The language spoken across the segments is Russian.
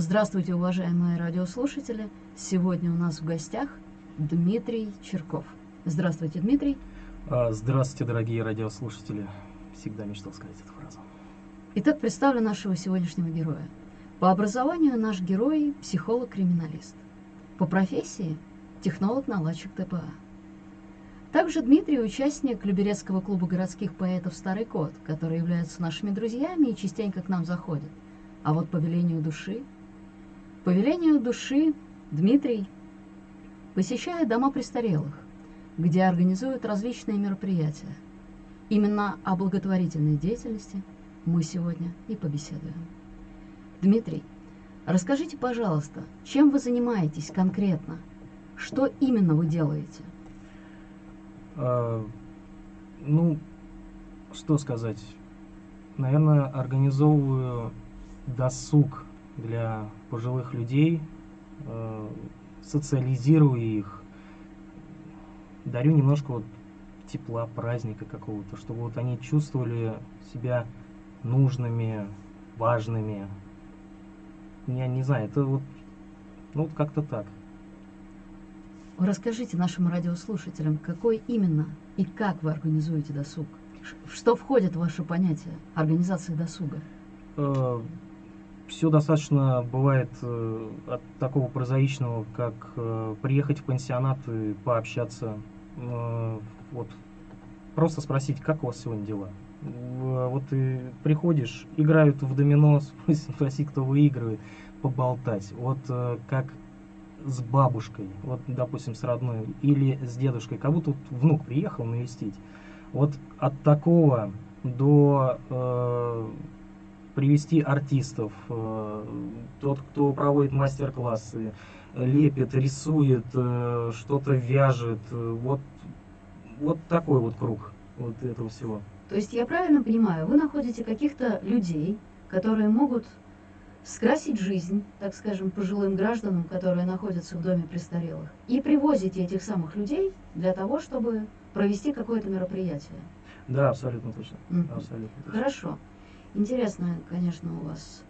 Здравствуйте, уважаемые радиослушатели! Сегодня у нас в гостях Дмитрий Черков. Здравствуйте, Дмитрий. А, здравствуйте, дорогие радиослушатели. Всегда мечтал сказать эту фразу. Итак, представлю нашего сегодняшнего героя. По образованию наш герой – психолог-криминалист. По профессии – технолог-наладчик ТПА. Также Дмитрий – участник Люберецкого клуба городских поэтов «Старый кот», которые являются нашими друзьями и частенько к нам заходят. А вот по велению души... По велению души Дмитрий посещает дома престарелых, где организуют различные мероприятия. Именно о благотворительной деятельности мы сегодня и побеседуем. Дмитрий, расскажите, пожалуйста, чем вы занимаетесь конкретно? Что именно вы делаете? А, ну, что сказать? Наверное, организовываю досуг для пожилых людей, э, социализирую их, дарю немножко вот тепла, праздника какого-то, чтобы вот они чувствовали себя нужными, важными. Я не знаю, это вот, ну, вот как-то так. Расскажите нашим радиослушателям, какой именно и как вы организуете досуг? Что входит в ваше понятие организации досуга? Э, Все достаточно бывает э, от такого прозаичного, как э, приехать в пансионат и пообщаться. Вот просто спросить, как у вас сегодня дела. Вот ты приходишь, играют в домино, спроси, кто выигрывает, поболтать. Вот как с бабушкой, вот, допустим, с родной, или с дедушкой, как будто вот внук приехал навестить. Вот от такого до э, привести артистов, э, тот, кто проводит мастер-классы, лепит, рисует, э, что-то вяжет, э, вот, вот такой вот круг вот этого всего. То есть я правильно понимаю, вы находите каких-то людей, которые могут скрасить жизнь, так скажем, пожилым гражданам, которые находятся в доме престарелых, и привозите этих самых людей для того, чтобы провести какое-то мероприятие. Да, абсолютно точно. Mm-hmm. Абсолютно точно. Хорошо. Интересная, конечно, у вас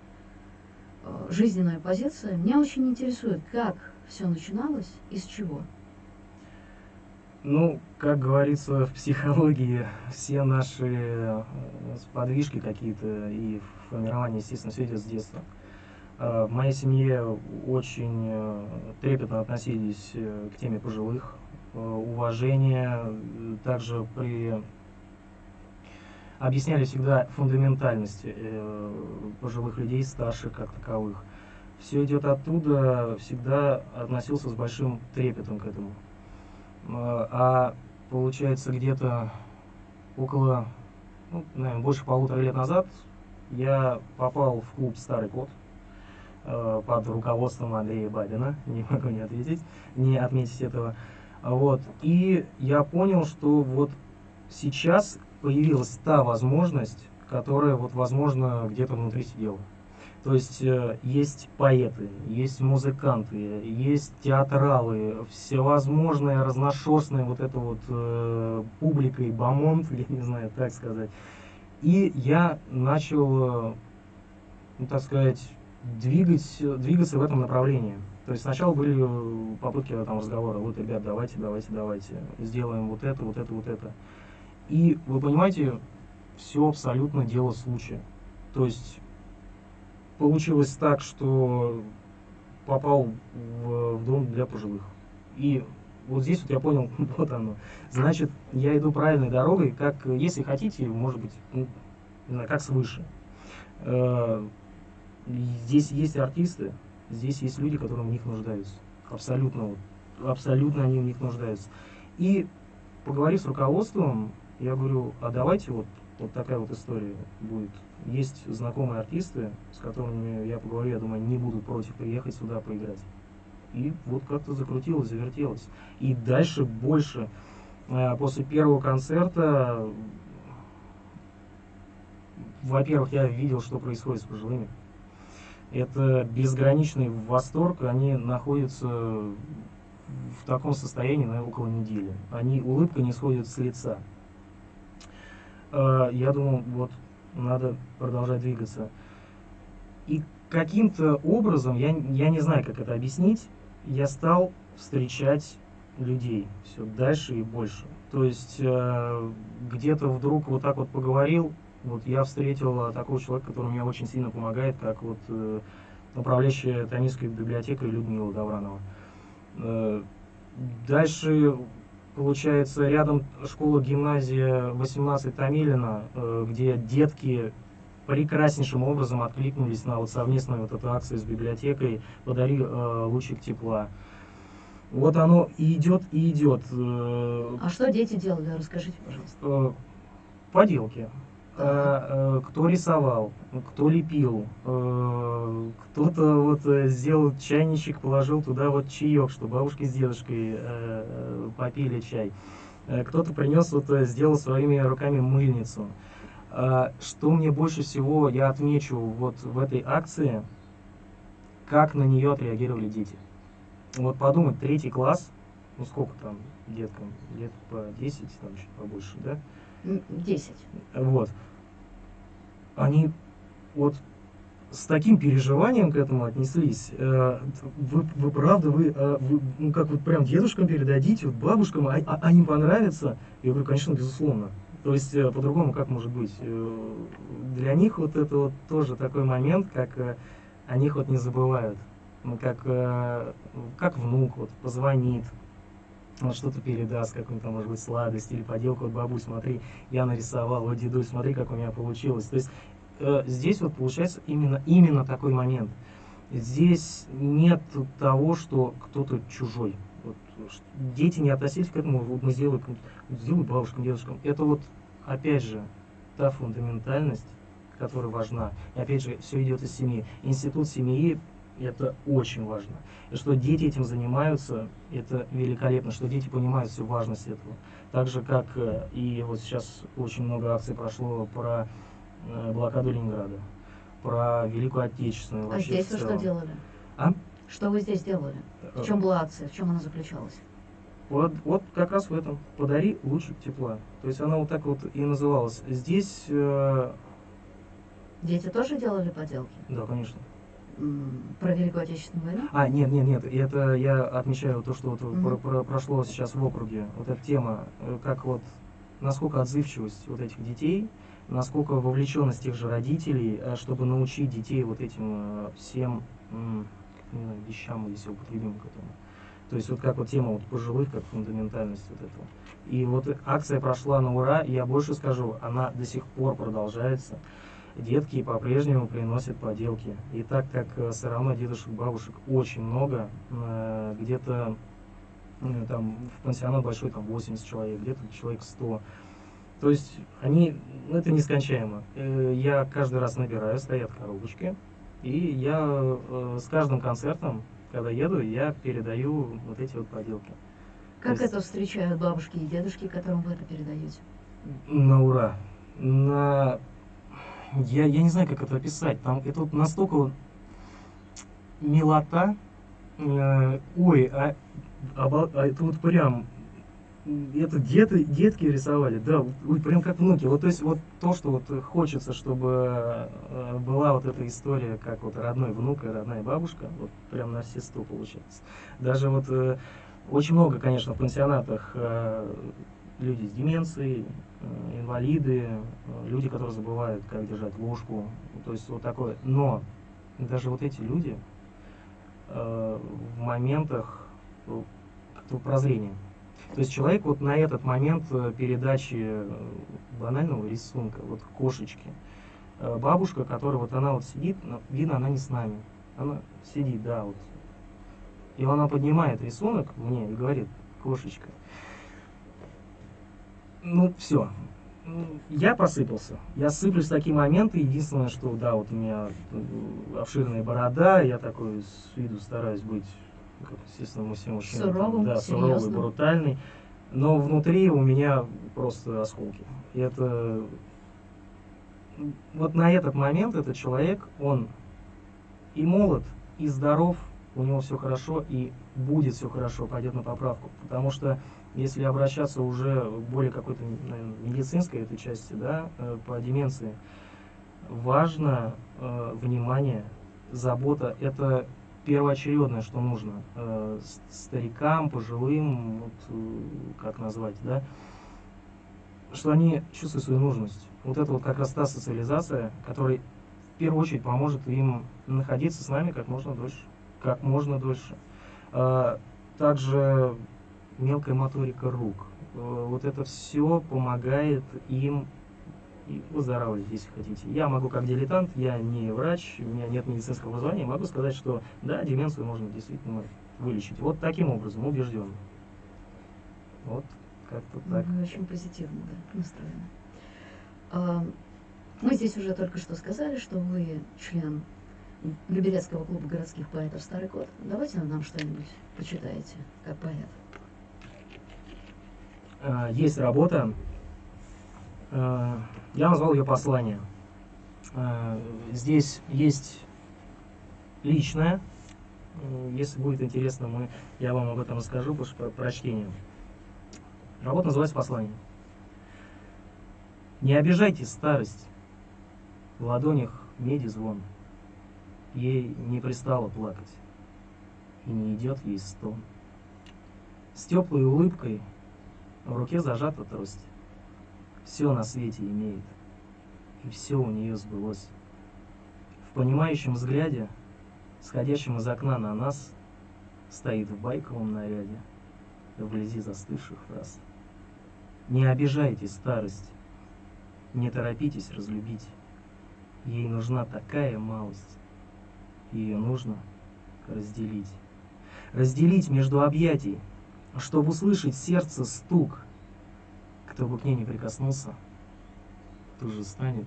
э, жизненная позиция. Меня очень интересует, как все начиналось и с чего. Ну, как говорится в психологии, все наши э, подвижки какие-то и формирование, естественно, все идет с детства. Э, в моей семье очень трепетно относились к теме пожилых, уважение, также при объясняли всегда фундаментальность пожилых людей, старших как таковых. Все идет оттуда, всегда относился с большим трепетом к этому. А получается где-то около, ну, наверное, больше полутора лет назад я попал в клуб «Старый кот», Э, под руководством Андрея Бабина, не могу не ответить, не отметить этого. Вот. И я понял, что вот сейчас появилась та возможность, которая вот возможно где-то внутри сидела. То есть э, есть поэты, есть музыканты, есть театралы, всевозможные разношерстные вот это вот э, публика и бомонд, я не знаю, так сказать. И я начал, э, ну, так сказать, двигать, двигаться в этом направлении. То есть сначала были э, попытки там, разговора, вот, ребят, давайте, давайте, давайте, сделаем вот это, вот это, вот это. И вы понимаете, все абсолютно дело случая. То есть получилось так, что попал в, в дом для пожилых. И вот здесь вот я понял, вот оно. Значит, я иду правильной дорогой, как, если хотите, может быть, ну, как свыше. Э, здесь есть артисты, здесь есть люди, которые в них нуждаются. Абсолютно, абсолютно они в них нуждаются. И поговорив с руководством, я говорю, а давайте вот, вот такая вот история будет. Есть знакомые артисты, с которыми я поговорю, я думаю, не будут против приехать сюда поиграть. И вот как-то закрутилось, завертелось. И дальше больше. Э, после первого концерта, во-первых, я видел, что происходит с пожилыми это безграничный восторг, они находятся в таком состоянии, наверное, около недели. Они, улыбка не сходит с лица. А, я думаю, вот, надо продолжать двигаться. И каким-то образом, я, я не знаю, как это объяснить, я стал встречать людей все дальше и больше. То есть э, где-то вдруг вот так вот поговорил, вот я встретил такого человека, который мне очень сильно помогает, как вот э, управляющая Томильской библиотекой Людмила Гавранова. Э, дальше, получается, рядом школа-гимназия 18 Томилина, э, где детки прекраснейшим образом откликнулись на вот совместную вот эту акцию с библиотекой «Подари э, лучик тепла». Вот оно и идет, и идет. Э, а что дети делали? Расскажите, пожалуйста. Поделки. Э, кто рисовал, кто лепил, кто-то вот сделал чайничек, положил туда вот чаек, что бабушки с дедушкой попили чай. Кто-то принес вот сделал своими руками мыльницу. Что мне больше всего я отмечу вот в этой акции, как на нее отреагировали дети. Вот подумать, третий класс, ну сколько там деткам, лет по 10, там чуть побольше, да? 10. Вот. Они вот с таким переживанием к этому отнеслись. Э, вы, вы правда, вы, э, вы, ну как вот прям дедушкам передадите, вот бабушкам, а, а, а им понравится? Я говорю, конечно, безусловно. То есть э, по-другому как может быть? Для них вот это вот тоже такой момент, как о них вот не забывают как, э, как внук вот, позвонит, вот что-то передаст, там, может быть, сладость или поделку от бабуль, смотри, я нарисовал, вот дедуль, смотри, как у меня получилось. То есть э, здесь вот получается именно, именно такой момент. Здесь нет того, что кто-то чужой. Вот, дети не относились к этому, вот мы сделаем, сделаем бабушкам, дедушкам. Это вот, опять же, та фундаментальность, которая важна. И опять же, все идет из семьи. Институт семьи это очень важно. И что дети этим занимаются, это великолепно, что дети понимают всю важность этого. Так же, как э, и вот сейчас очень много акций прошло про э, блокаду Ленинграда, про Великую Отечественную. А здесь вы что делали? А? Что вы здесь делали? В чем была акция? В чем она заключалась? Вот, вот как раз в этом. Подари лучик тепла. То есть она вот так вот и называлась. Здесь... Э... Дети тоже делали поделки? Да, конечно про Великую Отечественную войну? А, нет, нет, нет, это я отмечаю то, что вот угу. про, про, прошло сейчас в округе, вот эта тема, э, как вот, насколько отзывчивость вот этих детей, насколько вовлеченность тех же родителей, э, чтобы научить детей вот этим э, всем знаю, вещам, если употребим к этому. То есть вот как вот тема вот пожилых, как фундаментальность вот этого. И вот акция прошла на ура, и я больше скажу, она до сих пор продолжается детки по-прежнему приносят поделки. И так как э, все равно дедушек, бабушек очень много, э, где-то э, там в пансионат большой там 80 человек, где-то человек 100. То есть они, ну, это нескончаемо. Я каждый раз набираю, стоят коробочки, и я с каждым концертом, когда еду, я передаю вот эти вот поделки. Как есть... это встречают бабушки и дедушки, которым вы это передаете? На ура. На я, я не знаю, как это описать. Там это вот настолько вот милота. Э, ой, а, а, а это вот прям это деты, детки рисовали, да, ой, прям как внуки. Вот то есть вот то, что вот хочется, чтобы э, была вот эта история, как вот родной внук и родная бабушка, вот прям на все сто получается. Даже вот э, очень много, конечно, в пансионатах э, люди с деменцией, э, инвалиды, э, люди, которые забывают, как держать ложку, то есть вот такое. Но даже вот эти люди э, в моментах как-то прозрения. То есть человек вот на этот момент передачи банального рисунка, вот кошечки, бабушка, которая вот она вот сидит, видно, она не с нами, она сидит, да, вот. И она поднимает рисунок мне и говорит, кошечка, ну, все. Я посыпался. Я сыплюсь в такие моменты. Единственное, что, да, вот у меня э, обширная борода, я такой с виду стараюсь быть, как, естественно, мы все мужчины. Суровым, да, суровый, брутальный. Но внутри у меня просто осколки. И это... Вот на этот момент этот человек, он и молод, и здоров, у него все хорошо, и будет все хорошо, пойдет на поправку. Потому что если обращаться уже более какой-то медицинской этой части, да, э, по деменции, важно э, внимание забота, это первоочередное, что нужно э, старикам, пожилым, вот, э, как назвать, да, что они чувствуют свою нужность. Вот это вот как раз та социализация, которая в первую очередь поможет им находиться с нами как можно дольше. Как можно дольше. А, также мелкая моторика рук. Э, вот это все помогает им и выздоравливать, если хотите. Я могу как дилетант, я не врач, у меня нет медицинского образования, могу сказать, что да, деменцию можно действительно вылечить. Вот таким образом, убежден. Вот как-то так. Вы очень позитивно да, настроены. А, мы здесь уже только что сказали, что вы член Люберецкого клуба городских поэтов «Старый кот». Давайте нам что-нибудь почитаете, как поэт. А, есть работа Э, я назвал ее послание. Э, здесь есть личное. Если будет интересно, мы, я вам об этом расскажу после прочтения. Работа называется «Послание». Не обижайте старость, в ладонях меди звон. Ей не пристало плакать, и не идет ей стон. С теплой улыбкой в руке зажата трость все на свете имеет, и все у нее сбылось. В понимающем взгляде, сходящем из окна на нас, стоит в байковом наряде, вблизи застывших фраз. Не обижайте старость, не торопитесь разлюбить. Ей нужна такая малость, ее нужно разделить. Разделить между объятий, чтобы услышать сердце стук – кто бы к ней не прикоснулся, тут же станет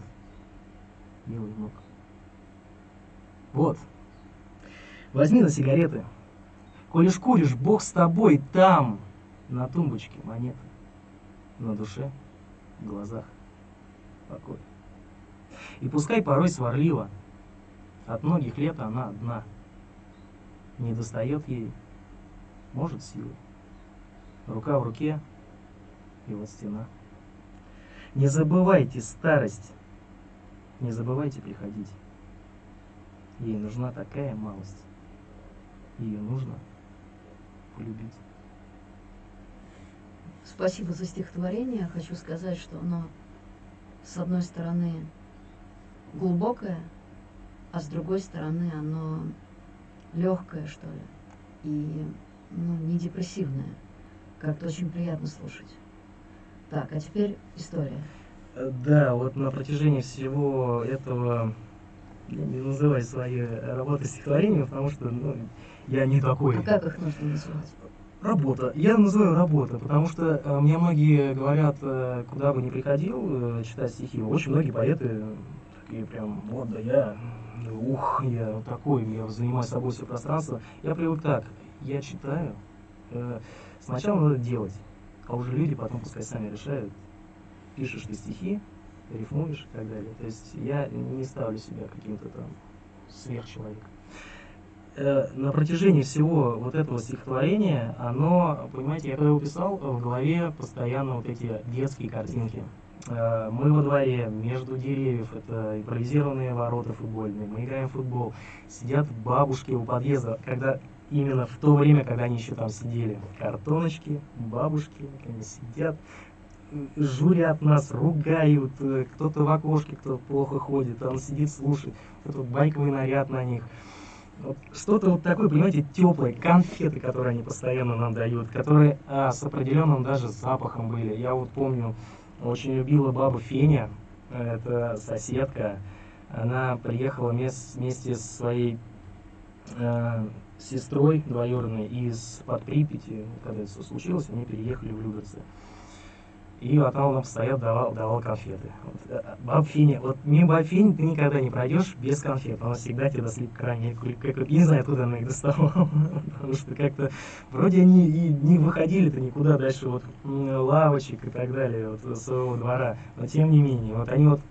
милый внук. Вот. Возьми на сигареты. Коли шкуришь, Бог с тобой там, на тумбочке монеты. На душе, в глазах покой. И пускай порой сварливо, от многих лет она одна. Не достает ей, может, силы. Рука в руке, и вот стена. Не забывайте старость, не забывайте приходить. Ей нужна такая малость, ее нужно полюбить. Спасибо за стихотворение. Хочу сказать, что оно, с одной стороны, глубокое, а с другой стороны, оно легкое, что ли, и ну, не депрессивное. Как-то очень приятно слушать. Так, а теперь история. Э, да, вот на протяжении всего этого я не называю свои работы стихотворениями, потому что ну, я не такой. А как их нужно называть? Работа. Я называю работа, потому что э, мне многие говорят, э, куда бы ни приходил э, читать стихи, очень многие поэты такие прям, вот да я, ух, я такой, я занимаю собой все пространство. Я привык так, я читаю, э, сначала надо делать а уже люди потом пускай сами решают, пишешь ты стихи, рифмуешь и так далее. То есть я не ставлю себя каким-то там сверхчеловеком. Э, на протяжении всего вот этого стихотворения, оно, понимаете, я когда его писал, в голове постоянно вот эти детские картинки. Э, мы во дворе, между деревьев, это импровизированные ворота футбольные, мы играем в футбол, сидят бабушки у подъезда, когда именно в то время, когда они еще там сидели. Картоночки, бабушки, они сидят, журят нас, ругают, э, кто-то в окошке, кто плохо ходит, он сидит, слушает, этот байковый наряд на них. Вот что-то вот такое, понимаете, теплое, конфеты, которые они постоянно нам дают, которые а, с определенным даже запахом были. Я вот помню, очень любила баба Феня, это соседка, она приехала вместе с своей э, сестрой двоюродной из под Припяти, когда это все случилось, они переехали в Люберцы. И вот он нам постоянно давал, давал конфеты. Вот, э, баб Финя, вот мимо баб Фини ты никогда не пройдешь без конфет. Она всегда тебя даст крайне, как, не знаю, откуда она их доставала. Потому что как-то вроде они и не выходили-то никуда дальше вот лавочек и так далее, вот своего двора. Но тем не менее, вот они вот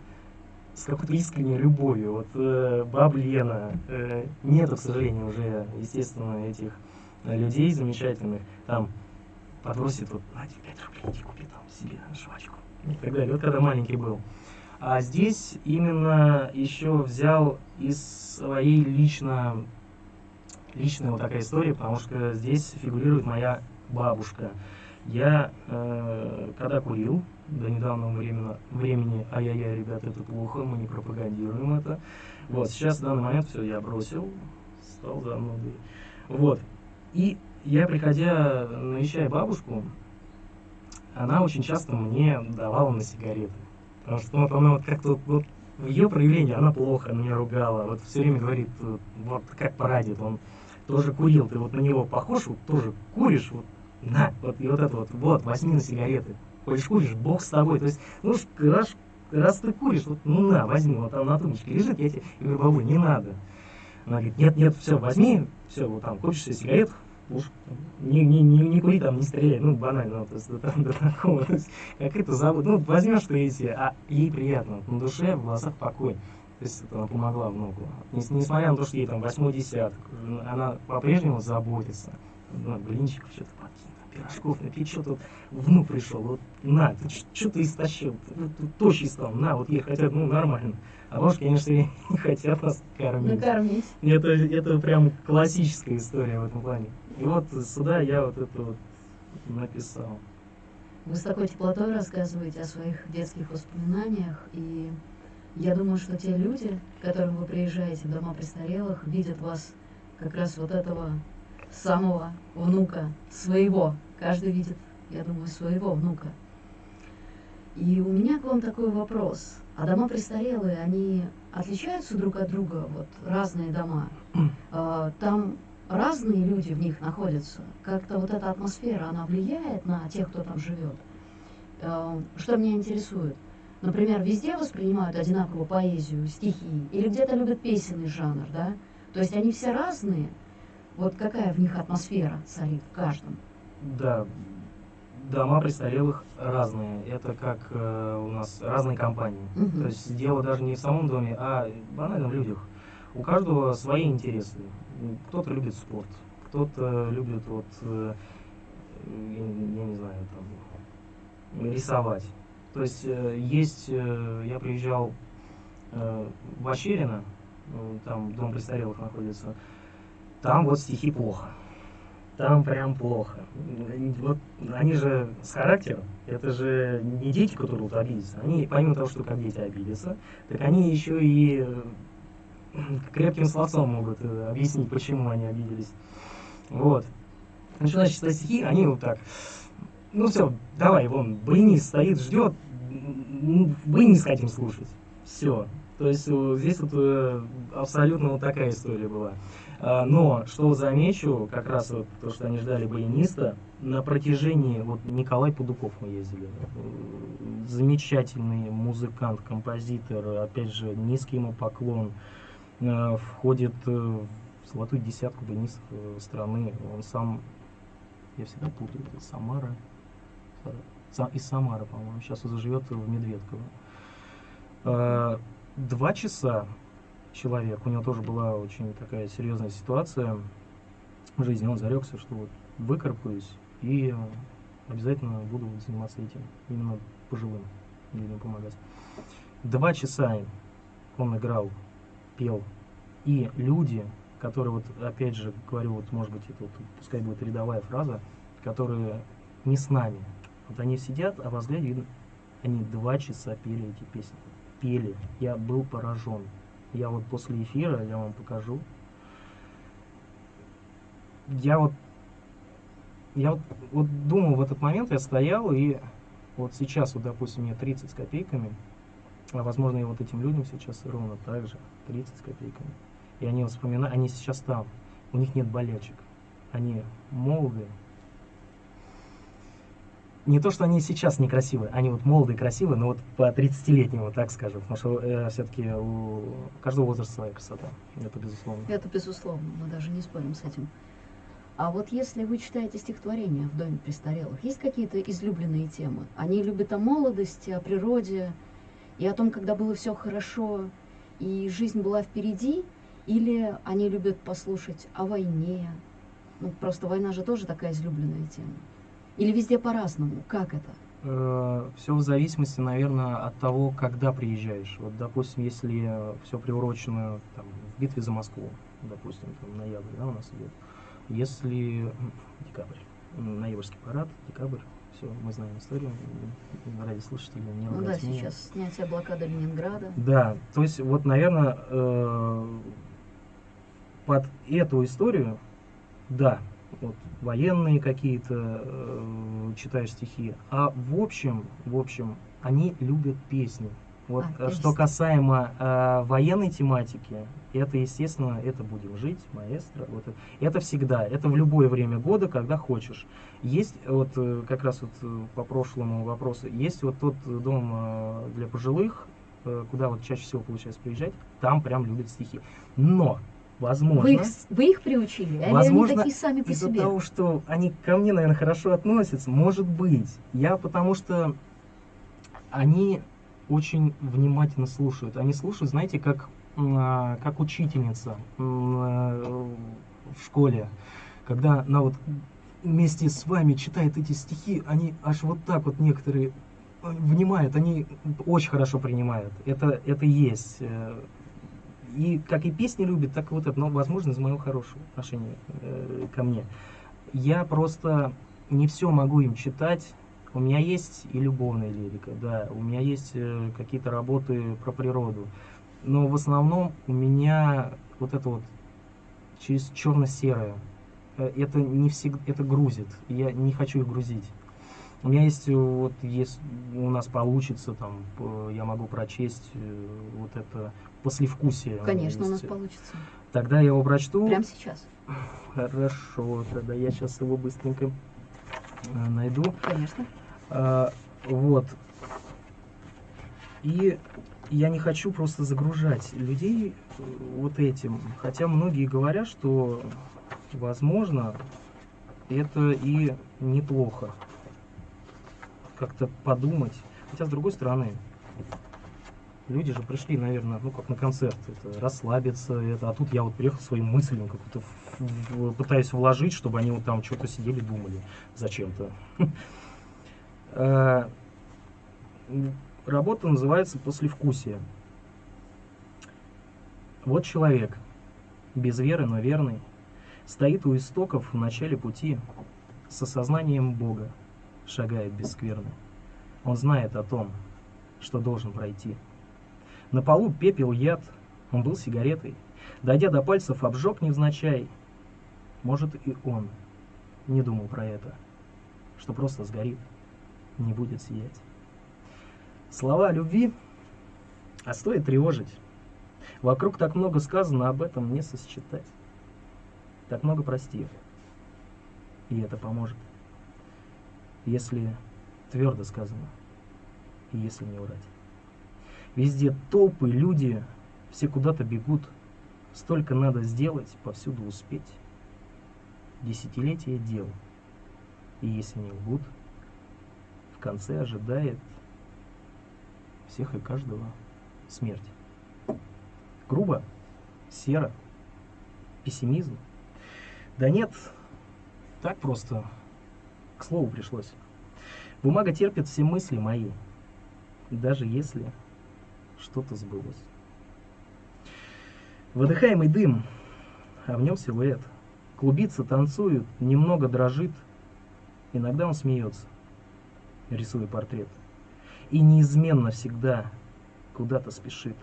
с какой-то искренней любовью. Вот э, баб Лена, э, нету, к сожалению, уже, естественно, этих э, людей замечательных. Там подбросит вот, на 5 рублей, иди купи там себе жвачку и так далее. Вот когда маленький был. А здесь именно еще взял из своей лично личная вот такая история, потому что здесь фигурирует моя бабушка. Я, э, когда курил, до недавнего времени, времени ай-яй-яй, ребята, это плохо, мы не пропагандируем это. Вот, сейчас в данный момент все, я бросил, стал занудой. Вот, и я, приходя, навещая бабушку, она очень часто мне давала на сигареты. Потому что вот она вот как-то вот, в ее проявлении она плохо меня ругала. Вот все время говорит, вот как порадит, он тоже курил, ты вот на него похож, вот тоже куришь, вот на, вот и вот это вот, вот, возьми на сигареты. Хочешь куришь, бог с тобой. То есть, ну, раз, раз ты куришь, вот, ну на, возьми, вот там на тумбочке лежит, я тебе я говорю, бабуль, не надо. Она говорит, нет, нет, все, возьми, все, вот там, купишь себе сигарет, уж не, не, не, не кури там, не стреляй, ну, банально, то есть, до, до такого, то есть, как это забудь, ну, возьмешь ты эти, а ей приятно, на душе, в глазах покой. То есть это она помогла внуку. Несмотря на то, что ей там восьмой десяток, она по-прежнему заботится. Ну, блинчиков что-то подкинь, пирожков напечет, вот внук пришел, вот на, ты что ты истощил, ты, ты тощий стал, на, вот ей хотят, ну, нормально. А бабушки, конечно, не хотят нас кормить. Накормить. Это, это прям классическая история в этом плане. И вот сюда я вот это вот написал. Вы с такой теплотой рассказываете о своих детских воспоминаниях, и я думаю, что те люди, к которым вы приезжаете в дома престарелых, видят вас как раз вот этого самого внука, своего. Каждый видит, я думаю, своего внука. И у меня к вам такой вопрос. А дома престарелые, они отличаются друг от друга, вот разные дома? А, там разные люди в них находятся. Как-то вот эта атмосфера, она влияет на тех, кто там живет. А, что меня интересует? Например, везде воспринимают одинаково поэзию, стихи, или где-то любят песенный жанр, да? То есть они все разные. Вот какая в них атмосфера царит в каждом? Да, дома престарелых разные. Это как э, у нас разные компании. Мгм. То есть дело даже не в самом доме, а банально в людях. У каждого свои интересы. Кто-то любит спорт, кто-то любит вот, э, я, не знаю, там, рисовать. То есть э, есть, э, я приезжал э, в Ощерино, э, там дом престарелых находится, там вот стихи плохо. Там прям плохо. Вот они же с характером, это же не дети, которые вот обидятся. Они, помимо того, что как дети обидятся, так они еще и э, крепким словцом могут э, объяснить, почему они обиделись. Вот. Начинаешь читать стихи, они вот так. Ну все, давай, вон, блинист стоит, ждет, блинист хотим слушать. Все. То есть э, здесь вот абсолютно вот такая история была. А, Но, что замечу, как раз вот то, что они ждали баяниста, на протяжении, вот Николай Пудуков мы ездили, э, замечательный музыкант, композитор, опять же, низкий ему поклон, э, входит э, в золотую десятку баянистов э, страны, он сам, я всегда путаю, это Самара, Са- из Самары, по-моему, сейчас он живет в Медведково. Э, Два часа человек, у него тоже была очень такая серьезная ситуация в жизни, он зарекся, что вот выкарабкаюсь и обязательно буду заниматься этим, именно пожилым людям помогать. Два часа он играл, пел, и люди, которые вот, опять же, говорю, вот, может быть, это вот, пускай будет рядовая фраза, которые не с нами, вот они сидят, а во взгляде видно, они два часа пели эти песни. Пели. Я был поражен. Я вот после эфира, я вам покажу. Я вот, я вот, вот думал в этот момент, я стоял, и вот сейчас, вот, допустим, мне 30 с копейками, а возможно, и вот этим людям сейчас ровно так же, 30 с копейками. И они вспоминают, они сейчас там, у них нет болячек. Они молодые, не то, что они сейчас некрасивые, они вот молодые, красивые, но вот по 30-летнему, так скажем, потому что э, все-таки у каждого возраста своя красота, это безусловно. Это безусловно, мы даже не спорим с этим. А вот если вы читаете стихотворения в Доме престарелых, есть какие-то излюбленные темы? Они любят о молодости, о природе и о том, когда было все хорошо и жизнь была впереди, или они любят послушать о войне? Ну, просто война же тоже такая излюбленная тема. Или везде по-разному? Как это? Э, все в зависимости, наверное, от того, когда приезжаешь. Вот, допустим, если все приурочено там, в битве за Москву, допустим, там ноябрь, да, у нас идет. Если декабрь, ноябрьский парад, декабрь, все, мы знаем историю, ради слушателей не Ну да, сейчас снятие блокады Ленинграда. Да, то есть вот, наверное, э, под эту историю, да, вот, военные какие-то, э, читаешь стихи. А в общем, в общем, они любят песни. Вот а, э, что касаемо э, военной тематики, это, естественно, это «Будем жить», «Маэстро». Вот это, всегда, это в любое время года, когда хочешь. Есть, вот э, как раз вот э, по прошлому вопросу, есть вот тот дом э, для пожилых, э, куда вот чаще всего получается приезжать, там прям любят стихи. Но Возможно. Вы их, вы их приучили? Возможно, они такие сами по из-за себе? того, что они ко мне, наверное, хорошо относятся, может быть. Я потому что они очень внимательно слушают. Они слушают, знаете, как, а, как учительница в школе. Когда она вот вместе с вами читает эти стихи, они аж вот так вот некоторые э, внимают, они очень хорошо принимают. Это, это есть. Э, и как и песни любит, так и вот это, но, возможно, из моего хорошего отношения э, ко мне. Я просто не все могу им читать. У меня есть и любовная лирика, да, у меня есть э, какие-то работы про природу. Но в основном у меня вот это вот через черно-серое. Э, это не всегда, это грузит. Я не хочу их грузить. У меня есть, э, вот, если у нас получится, там, я могу прочесть э, вот это послевкусие. Конечно, у, у нас получится. Тогда я его прочту. Прямо сейчас. Хорошо, тогда я сейчас его быстренько э, найду. Конечно. А, вот. И я не хочу просто загружать людей вот этим. Хотя многие говорят, что, возможно, это и неплохо как-то подумать. Хотя, с другой стороны, люди же пришли, наверное, ну, как на концерт, это, расслабиться, это, а тут я вот приехал своим мыслям, как-то пытаюсь вложить, чтобы они вот там что-то сидели, думали зачем-то. Э, работа называется «Послевкусие». Вот человек, без веры, но верный, стоит у истоков в начале пути с осознанием Бога, шагает без скверны. Он знает о том, что должен пройти. На полу пепел яд, он был сигаретой. Дойдя до пальцев, обжег невзначай. Может, и он не думал про это, что просто сгорит, не будет сиять. Слова любви, а стоит тревожить. Вокруг так много сказано, об этом не сосчитать. Так много прости, и это поможет если твердо сказано, и если не врать. Везде толпы, люди, все куда-то бегут, столько надо сделать, повсюду успеть. Десятилетия дел, и если не лгут, в конце ожидает всех и каждого смерть. Грубо, серо, пессимизм. Да нет, так просто к слову пришлось. Бумага терпит все мысли мои, даже если что-то сбылось. Выдыхаемый дым, а в нем силуэт. Клубится, танцует, немного дрожит. Иногда он смеется, рисуя портрет. И неизменно всегда куда-то спешит.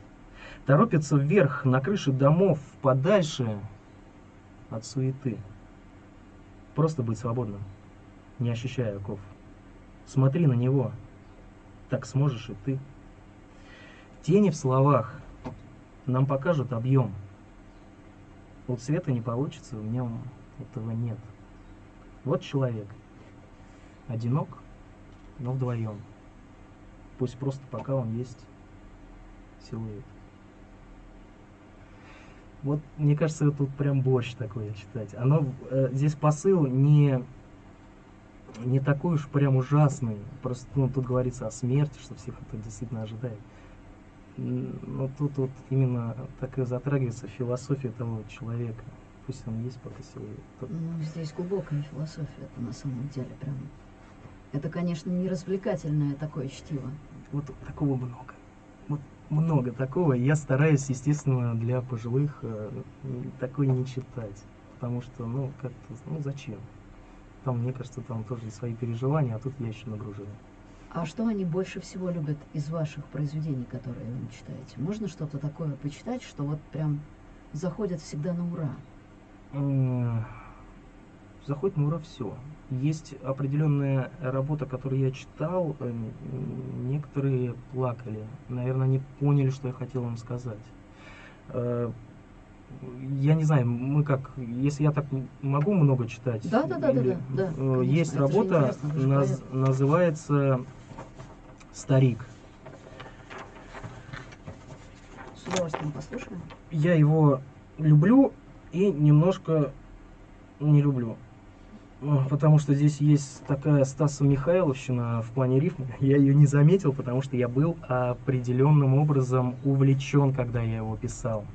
Торопится вверх, на крыши домов, подальше от суеты. Просто быть свободным не ощущая оков. Смотри на него, так сможешь и ты. Тени в словах нам покажут объем. Вот света не получится, в нем этого нет. Вот человек. Одинок, но вдвоем. Пусть просто пока он есть силуэт. Вот, мне кажется, тут прям борщ такой читать. Оно, э, здесь посыл не не такой уж прям ужасный. Просто ну, тут говорится о смерти, что всех это действительно ожидает. Но тут вот именно так и затрагивается философия того человека. Пусть он есть пока силует. Ну, здесь глубокая философия, это на самом деле прям Это, конечно, не развлекательное такое чтиво. Вот такого много. Вот много такого. Я стараюсь, естественно, для пожилых э, такое не читать. Потому что, ну, как-то, ну, зачем? Там, мне кажется, там тоже свои переживания, а тут я еще нагружаю. А что они больше всего любят из ваших произведений, которые вы читаете? Можно что-то такое почитать, что вот прям заходит всегда на ура? М, Заходит на ура все. Есть определенная работа, которую я читал, э, некоторые плакали. Наверное, они поняли, что я хотел им сказать. Э, Я не знаю, мы как, если я так могу много читать, Да, да, да, да, или, да, да, э, конечно, есть работа, наз- называется «Старик». С удовольствием послушаем. я его люблю и немножко не люблю. Ну, Потому что здесь есть такая Стаса Михайловщина в плане рифмы. Я ее не заметил, потому что я был определенным образом увлечен, когда я его писал.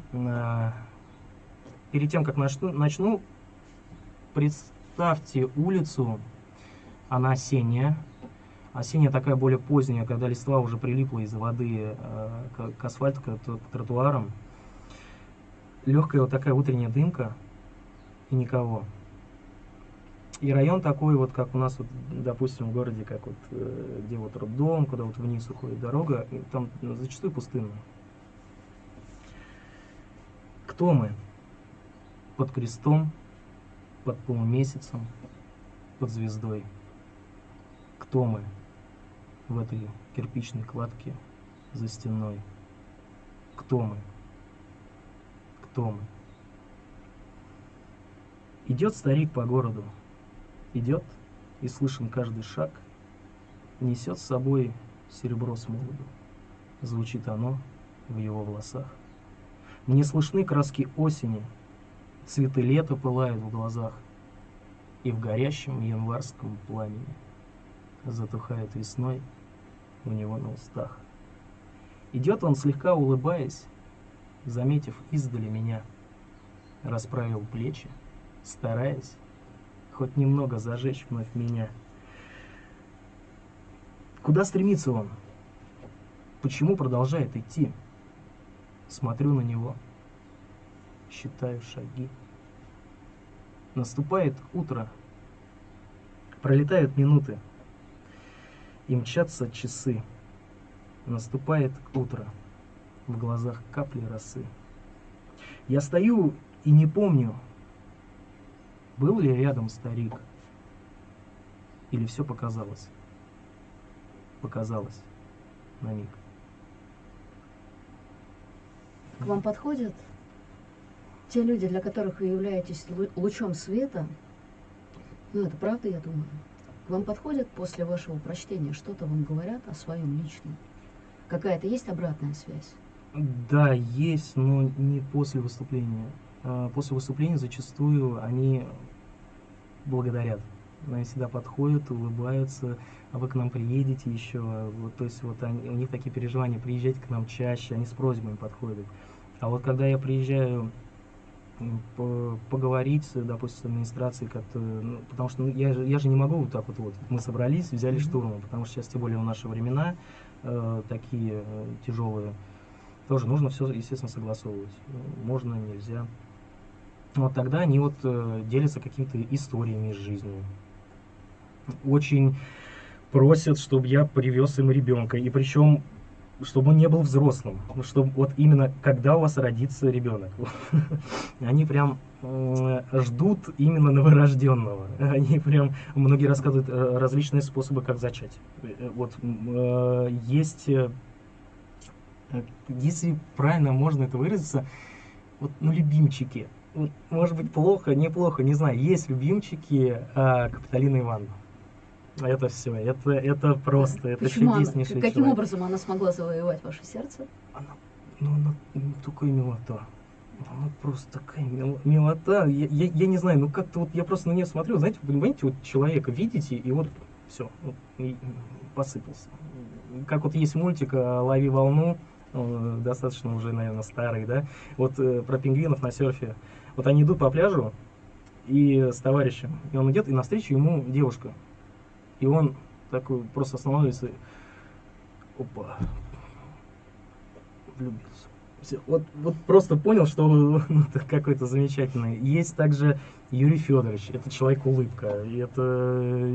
Перед тем, как начну представьте улицу, она осенняя. Осенняя такая более поздняя, когда листва уже прилипла из-за воды э, к, к асфальту, к, к тротуарам. Легкая вот такая утренняя дымка и никого. И район такой вот, как у нас, вот, допустим, в городе, как вот, э, где вот роддом, куда вот вниз уходит дорога, там зачастую пустынно. Кто мы? Под крестом, под полумесяцем, под звездой. Кто мы в этой кирпичной кладке за стеной? Кто мы? Кто мы? Идет старик по городу, идет, и слышен каждый шаг, несет с собой серебро с молоду. Звучит оно в его волосах. Мне слышны краски осени, цветы лета пылают в глазах, и в горящем январском пламени затухает весной у него на устах. Идет он слегка улыбаясь, заметив издали меня, расправил плечи, стараясь хоть немного зажечь вновь меня. Куда стремится он? Почему продолжает идти? Смотрю на него, считаю шаги. Наступает утро, пролетают минуты, и мчатся часы. Наступает утро, в глазах капли росы. Я стою и не помню, был ли рядом старик, или все показалось. Показалось на миг. К вам подходят те люди, для которых вы являетесь лу- лучом света. Ну, это правда, я думаю. Вам подходят после вашего прочтения, что-то вам говорят о своем личном. Какая-то есть обратная связь? Да, есть, но не после выступления. А, После выступления зачастую они благодарят. Они всегда подходят, улыбаются, а вы к нам приедете еще. Вот, то есть вот они, у них такие переживания, приезжайте к нам чаще, они с просьбами подходят. А вот когда я приезжаю поговорить, допустим, с администрацией, как-то, ну, потому что ну, я, же, я же не могу вот так вот, вот, мы собрались, взяли штурмом, потому что сейчас, тем более, в наши времена э, такие э, тяжелые, тоже нужно все, естественно, согласовывать. Можно, нельзя. Вот тогда они вот э, делятся какими-то историями из жизни. Очень просят, чтобы я привез им ребенка. И причем, чтобы он не был взрослым. Чтобы вот именно когда у вас родится ребенок. Они прям э, ждут именно новорожденного. Они прям, многие рассказывают э, различные способы, как зачать. Э, Вот есть, если правильно можно это выразиться, вот, ну, любимчики. Может быть, плохо, неплохо, не знаю. Есть любимчики а, Капиталины Ивановны. Это все, это, это просто, это Почему она- чудеснейший каким человек. образом она смогла завоевать ваше сердце? Она, ну, она м, такая милота. Она просто такая мил- милота. Я, я, я не знаю, ну как-то вот я просто на нее смотрю, знаете, понимаете, вот человека видите, и вот все, посыпался. Как вот есть мультик «Лови волну», э, достаточно уже, наверное, старый, да, вот э, про пингвинов на серфе. Вот они идут по пляжу и с товарищем, и он идет, и навстречу ему девушка. И он такой просто остановился. и Опа. Влюбился. Всё, Вот, вот просто понял, что ну, какой-то замечательный. Есть также Юрий Федорович. Это человек-улыбка. И это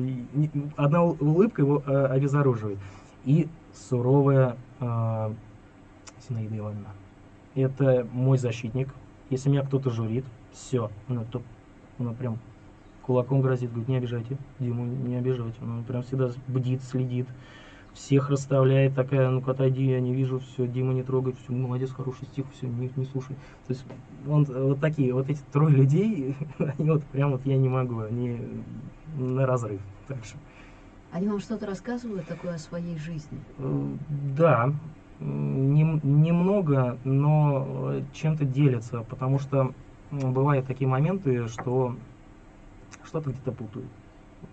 одна улыбка его э, обезоруживает. И суровая э, Зинаида Ивановна. Это мой защитник. Если меня кто-то журит, все, ну, то ну, прям кулаком грозит, говорит, не обижайте, Диму не обижайте. Он прям всегда бдит, следит, всех расставляет, такая, ну-ка отойди, я не вижу, все, Дима не трогай, все, молодец, хороший стих, все, не, не слушай. То есть он э, вот такие, вот эти трое людей, они вот прям вот я не могу, они на разрыв. Так что, Они вам что-то рассказывают такое о своей жизни? э, да, м, нем- немного, но э, чем-то делятся, потому что бывают такие моменты, что что-то где-то путают.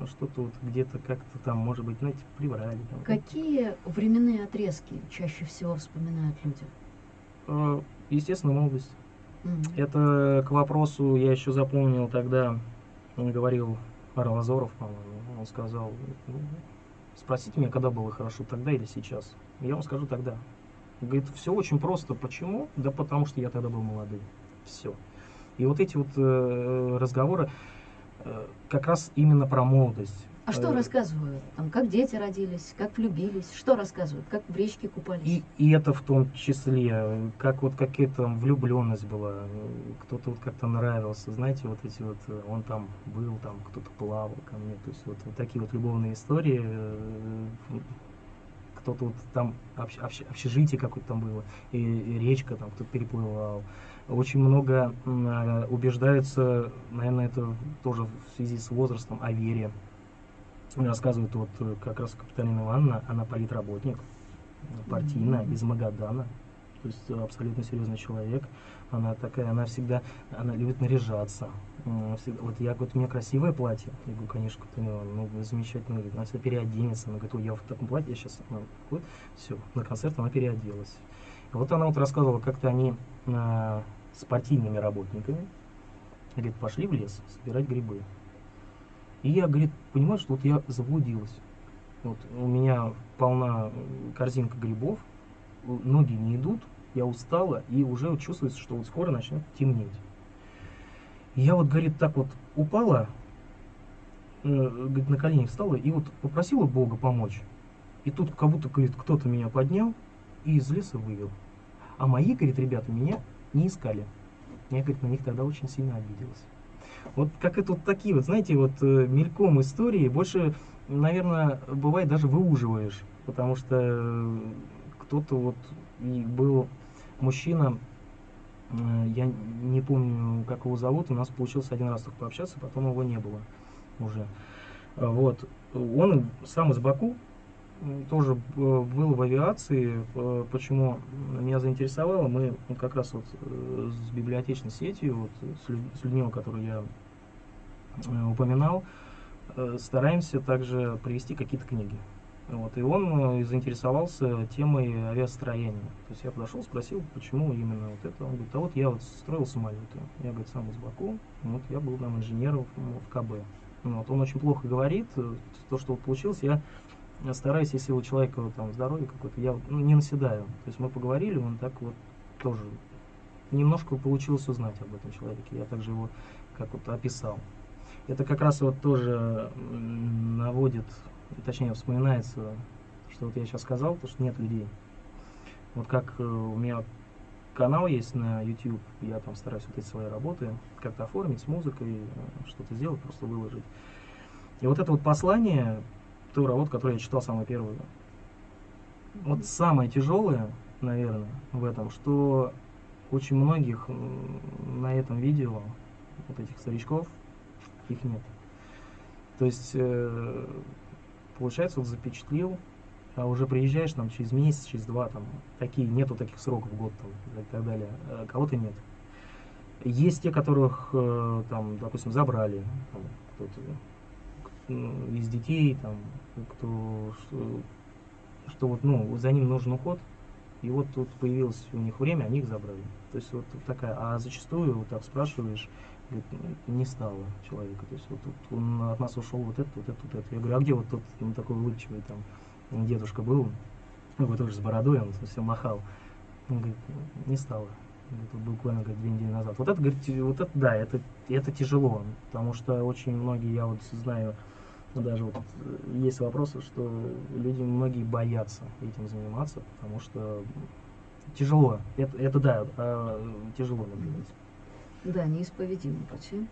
Что-то вот где-то как-то там, может быть, знаете, приврали. Там. Какие временные отрезки чаще всего вспоминают люди? Э, Естественно, молодость. Мгм. Это к вопросу, я еще запомнил тогда, он говорил Арлазоров, по-моему, он сказал, ну, спросите меня, когда было хорошо, тогда или сейчас. Я вам скажу тогда. Говорит, все очень просто. Почему? Да потому что я тогда был молодым. Все. И вот эти вот э, разговоры как раз именно про молодость. А что Э, рассказывают? Там, как дети родились, как влюбились? Что рассказывают? Как в речке купались? И, и это в том числе, э, как вот какая-то влюбленность была, э, кто-то вот как-то нравился, знаете, вот эти вот, э, он там был, там кто-то плавал ко мне, то есть вот, вот такие вот любовные истории, э, кто-то вот там общ- общ- общежитие какое-то там было, и, и речка там кто-то переплывал. Очень много э, убеждаются, наверное, это тоже в связи с возрастом, о вере. Рассказывают вот э, как раз Капиталина Ивановна, она политработник, партийная, из Магадана. То есть э, абсолютно серьезный человек. Она такая, она всегда, она любит наряжаться. Всегда- вот я говорю, у меня красивое платье. Я говорю, конечно, Ивановна, ну замечательно, говорит, она всегда переоденется. Она говорит, ой, я в таком платье, я сейчас, все, на концерт она переоделась. Вот она вот рассказывала, как-то они э, с партийными работниками, говорит, пошли в лес собирать грибы. И я, говорит, понимаю, что вот я заблудилась. Вот у меня полна корзинка грибов, ноги не идут, я устала, и уже вот чувствуется, что вот скоро начнет темнеть. Я вот, говорит, так вот упала, э, говорит, на колени встала и вот попросила Бога помочь. И тут как будто, говорит, кто-то меня поднял и из леса вывел. А мои, говорит, ребята меня не искали. Я, говорит, на них тогда очень сильно обиделась. Вот как это вот такие вот, знаете, вот э, мельком истории больше, наверное, бывает даже выуживаешь, потому что э, кто-то вот и был мужчина, э, я не помню, как его зовут, у нас получилось один раз только пообщаться, потом его не было уже. Вот. Он сам из Баку, тоже э, был в авиации. Э, Почему меня заинтересовало, мы как раз вот э, с библиотечной сетью, вот, с, лю- с Людмилой, которую я упоминал, стараемся также привести какие-то книги. Вот, и он заинтересовался темой авиастроения. То есть я подошел, спросил, почему именно вот это. Он говорит, а вот я вот строил самолеты. Я, говорит, сам из Баку, вот я был там инженером в, КБ. Вот, он очень плохо говорит, то, что вот получилось, я стараюсь, если у человека там здоровье какое-то, я ну, не наседаю. То есть мы поговорили, он так вот тоже немножко получилось узнать об этом человеке. Я также его как вот описал. Это как раз вот тоже наводит, точнее вспоминается, что вот я сейчас сказал, то что нет людей. Вот как э, у меня канал есть на YouTube, я там стараюсь вот эти свои работы как-то оформить с музыкой, э, что-то сделать, просто выложить. И вот это вот послание, ту работу, которую я читал самую первую, вот самое тяжелое, наверное, в этом, что очень многих на этом видео, вот этих старичков, их нет. То есть, э, получается, вот запечатлил, а уже приезжаешь там через месяц, через два, там, такие, нету таких сроков, год там, и так далее, а кого-то нет. Есть те, которых, э, там, допустим, забрали, кто-то из детей, там, кто, что, что вот, ну, за ним нужен уход, и вот тут появилось у них время, они их забрали. То есть вот такая. А зачастую вот так спрашиваешь, говорит, «Ну, не стало человека. То есть вот тут он от нас ушел вот это, вот это, вот это. Я говорю, а где вот тот ну, такой улыбчивый там дедушка был? Ну, тоже с бородой, он все махал. Он говорит, не стало. Говорит, буквально говорит, две недели назад. Вот это, говорит, вот это, да, это, это тяжело, потому что очень многие, я вот знаю, ну, даже вот э, есть вопросы, что люди многие боятся этим заниматься, потому что тяжело. Это, это да, а, тяжело наблюдать. Да, неисповедимый пути.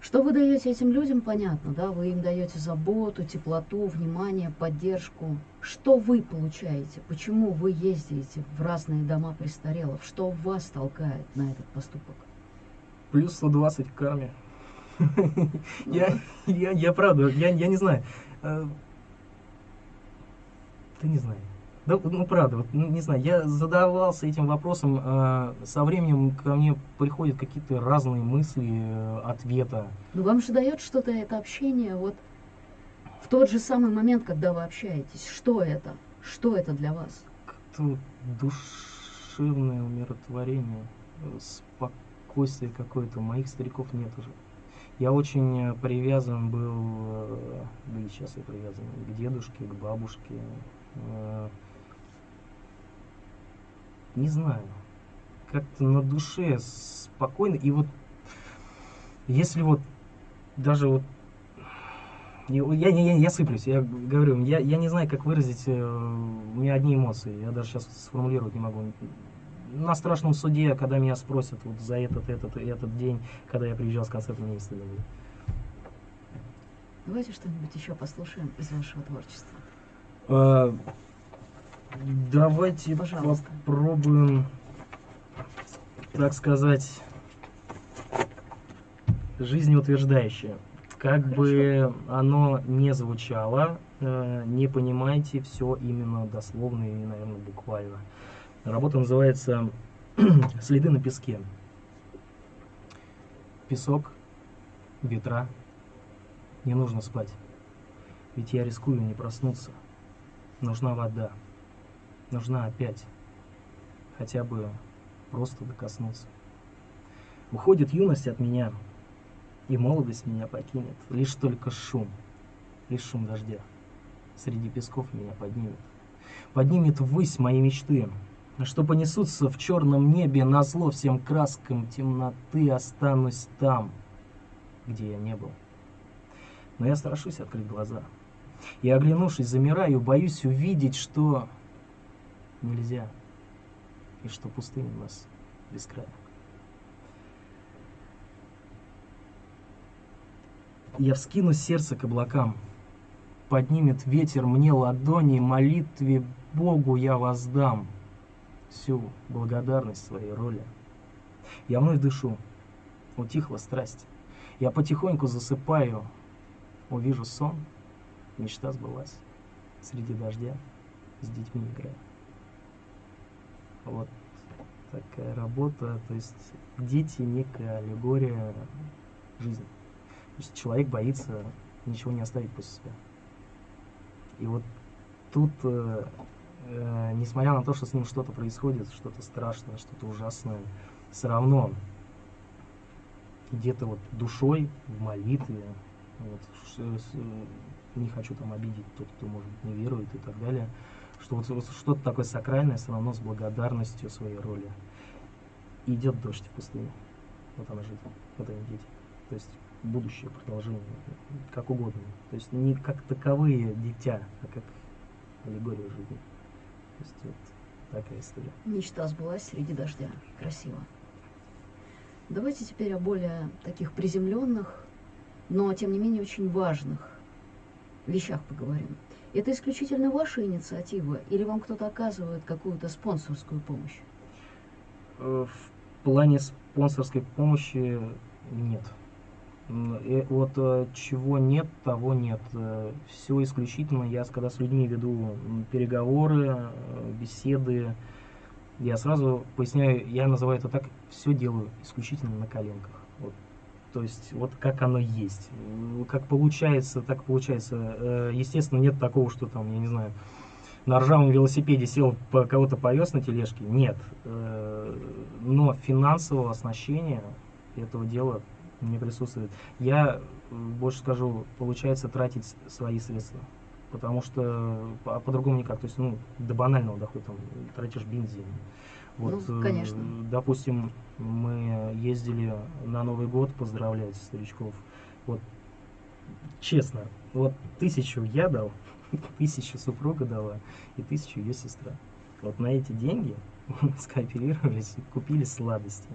Что вы даете этим людям, понятно, да? Вы им даете заботу, теплоту, внимание, поддержку. Что вы получаете? Почему вы ездите в разные дома престарелых? Что вас толкает на этот поступок? Плюс 120 к карме. Я, я, я правда, я, я не знаю. Э, Да не знаю. Да, ну правда, вот, ну, не знаю, я задавался этим вопросом, э, со временем ко мне приходят какие-то разные мысли, э, ответа. Ну вам же дает что-то это общение вот в тот же самый момент, когда вы общаетесь. Что это? Что это для вас? Как-то душевное умиротворение, э, спокойствие какое-то. Моих стариков нет уже. Я очень э, привязан был, э, да и сейчас я привязан к дедушке, к бабушке. э, Не знаю, как-то на душе спокойно. И вот если вот даже вот я, я, я, я сыплюсь, я говорю, я, я не знаю, как выразить, э, у меня одни эмоции, я даже сейчас сформулировать не могу. На страшном суде, когда меня спросят вот за этот, этот и этот день, когда я приезжал с концертом, мне не стыдно будет. Давайте что-нибудь еще послушаем из вашего творчества. А, Давайте Пожалуйста. попробуем, так сказать, жизнеутверждающее. Как бы оно не звучало, э, не понимайте все именно дословно и, наверное, буквально. Работа называется «Следы на песке». Песок, ветра. Не нужно спать, ведь я рискую не проснуться. Нужна вода. Нужна опять. Хотя бы просто докоснуться. Уходит юность от меня, и молодость меня покинет. Лишь только шум, лишь шум дождя среди песков меня поднимет. Поднимет ввысь мои мечты, что понесутся в черном небе на зло всем краскам темноты останусь там, где я не был. Но я страшусь открыть глаза. И оглянувшись, замираю, боюсь увидеть, что нельзя, и что пустыня у нас без края. Я вскину сердце к облакам, поднимет ветер мне ладони, молитве Богу я воздам всю благодарность своей роли. Я вновь дышу, утихла страсть. Я потихоньку засыпаю, увижу сон, мечта сбылась. Среди дождя с детьми играю. Вот такая работа. То есть дети некая аллегория жизни. То есть человек боится ничего не оставить после себя. И вот тут, э, несмотря на то, что с ним что-то происходит, что-то страшное, что-то ужасное, все равно где-то вот душой в молитве, вот, не хочу там обидеть тот, кто, может не верует и так далее, что вот, вот что-то такое сакральное все равно с благодарностью своей роли. Идет дождь в пустыне. Вот она жизнь, вот они дети. То есть будущее, продолжение, как угодно. То есть не как таковые дитя, а как аллегория жизни. То есть вот такая история. Мечта сбылась среди дождя. Красиво. Давайте теперь о более таких приземленных, но тем не менее очень важных вещах поговорим. Это исключительно ваша инициатива или вам кто-то оказывает какую-то спонсорскую помощь? Э, В плане спонсорской помощи нет. Э, Вот э, чего нет, того нет. Все исключительно. Я когда с людьми веду переговоры, э, беседы, я сразу поясняю, я называю это так, все делаю исключительно на коленках. Вот. То есть вот как оно есть. Как получается, так получается. Э, Естественно, нет такого, что там, я не знаю, на ржавом велосипеде сел, кого-то повез на тележке. Нет. Э, но финансового оснащения этого дела не присутствует. Я больше скажу, получается тратить свои средства. Потому что по- по-другому никак. То есть, ну, до банального дохода, там, тратишь бензин. Вот, Ну, э, конечно. допустим, мы ездили на Новый год поздравлять старичков. Вот, честно, вот тысячу я дал, тысячу супруга дала и тысячу ее сестра. Вот на эти деньги скооперировались и купили сладости.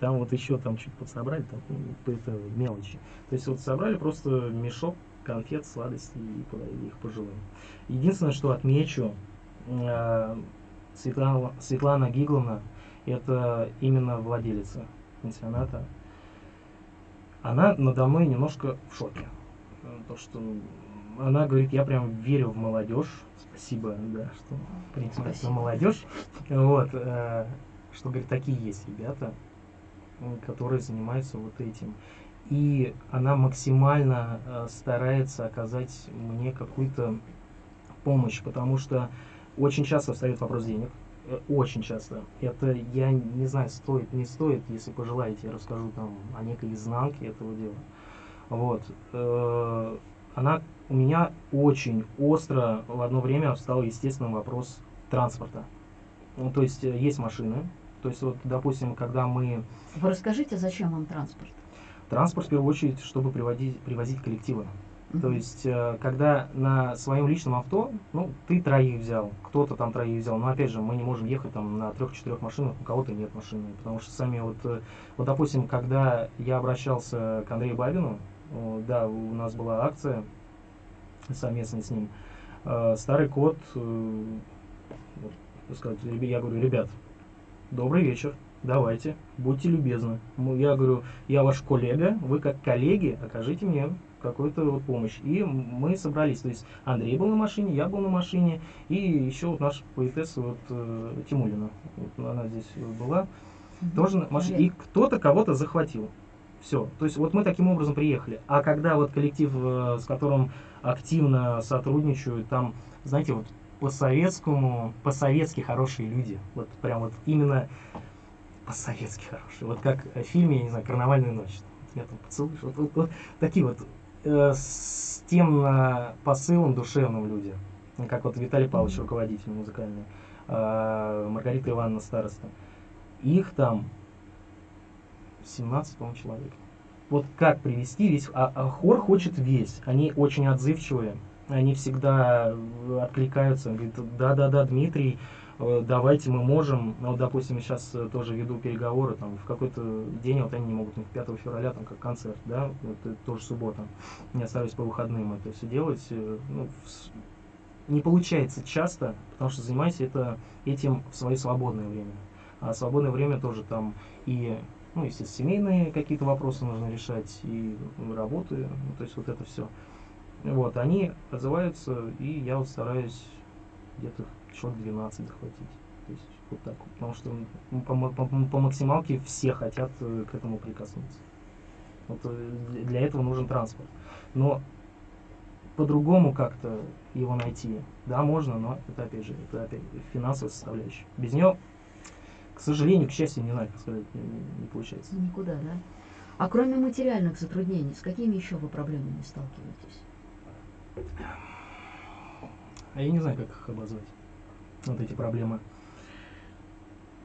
Там вот еще там чуть подсобрали, там ну, это мелочи. То есть вот собрали просто мешок конфет, сладостей и подарили их пожилым. Единственное, что отмечу, э, Светлана, Светлана Гигловна, это именно владелица пансионата. Она надо мной немножко в шоке. То, что она говорит, я прям верю в молодежь. Спасибо, да, что принимается молодежь. Вот, э, что, говорит, такие есть ребята, которые занимаются вот этим. И она максимально э, старается оказать мне какую-то помощь, потому что очень часто встает вопрос денег. Э, Очень часто. Это, я не знаю, стоит, не стоит. Если пожелаете, я расскажу там о некой изнанке этого дела. Вот. Э, Она у меня очень остро в одно время встал естественный вопрос транспорта. Ну, то есть есть машины. То есть вот, допустим, когда мы Вы расскажите, зачем вам транспорт? транспорт в первую очередь, чтобы приводить, привозить коллективы. То есть, э, когда на своем личном авто, ну, ты троих взял, кто-то там троих взял, но опять же, мы не можем ехать там на трех-четырех машинах, у кого-то нет машины, потому что сами вот, э, вот, допустим, когда я обращался к Андрею Бабину, да, у нас была акция совместно с ним, э, старый кот, вот, сказать, я говорю, ребят, добрый вечер, давайте, будьте любезны. Я говорю, я ваш коллега, вы как коллеги окажите мне какую-то вот помощь. И мы собрались, то есть Андрей был на машине, я был на машине, и еще вот наша поэтесса вот, э, Тимулина, вот она здесь была, тоже на машине. И кто-то кого-то захватил. Все. То есть вот мы таким образом приехали. А когда вот коллектив, э, с которым активно сотрудничают, там, знаете, вот по-советскому, по-советски хорошие люди. Вот прям вот именно по-советски хорошие. Вот как в фильме, я не знаю, «Карнавальная ночь». Я там поцелуешь. Вот, вот- вот такие вот э, с тем э, посылом душевным люди. Как вот Виталий Павлович, руководитель музыкальный, э, Маргарита Ивановна староста. Их там 17, по-моему, человек. Вот как привести весь... А, а хор хочет весь. Они очень отзывчивые. Они всегда э, откликаются. Говорят, да-да-да, Дмитрий, э, давайте мы можем. Ну, Вот, допустим, сейчас э, тоже веду переговоры, там, в какой-то день, вот они не могут, у них 5 февраля, там, как концерт, да, вот тоже суббота. Не остались по выходным это все делать. Ну, не получается часто, потому что занимаюсь это, этим в свое свободное время. А свободное время тоже там и, ну, естественно, семейные какие-то вопросы нужно решать, и ну, работы, ну, то есть вот это все. Вот, они отзываются, и я стараюсь где-то человек 12 захватить. То есть вот так. Потому что по, по- по максималке все хотят э, к этому прикоснуться. Вот э, для этого нужен транспорт. Но по-другому как-то его найти, да, можно, но это опять же, это опять финансовая составляющая. Без нее, к сожалению, к счастью, не знаю, как сказать, не, не получается. Никуда, да? А кроме материальных затруднений, с какими еще вы проблемами сталкиваетесь? А я не знаю, как их обозвать. Вот эти проблемы.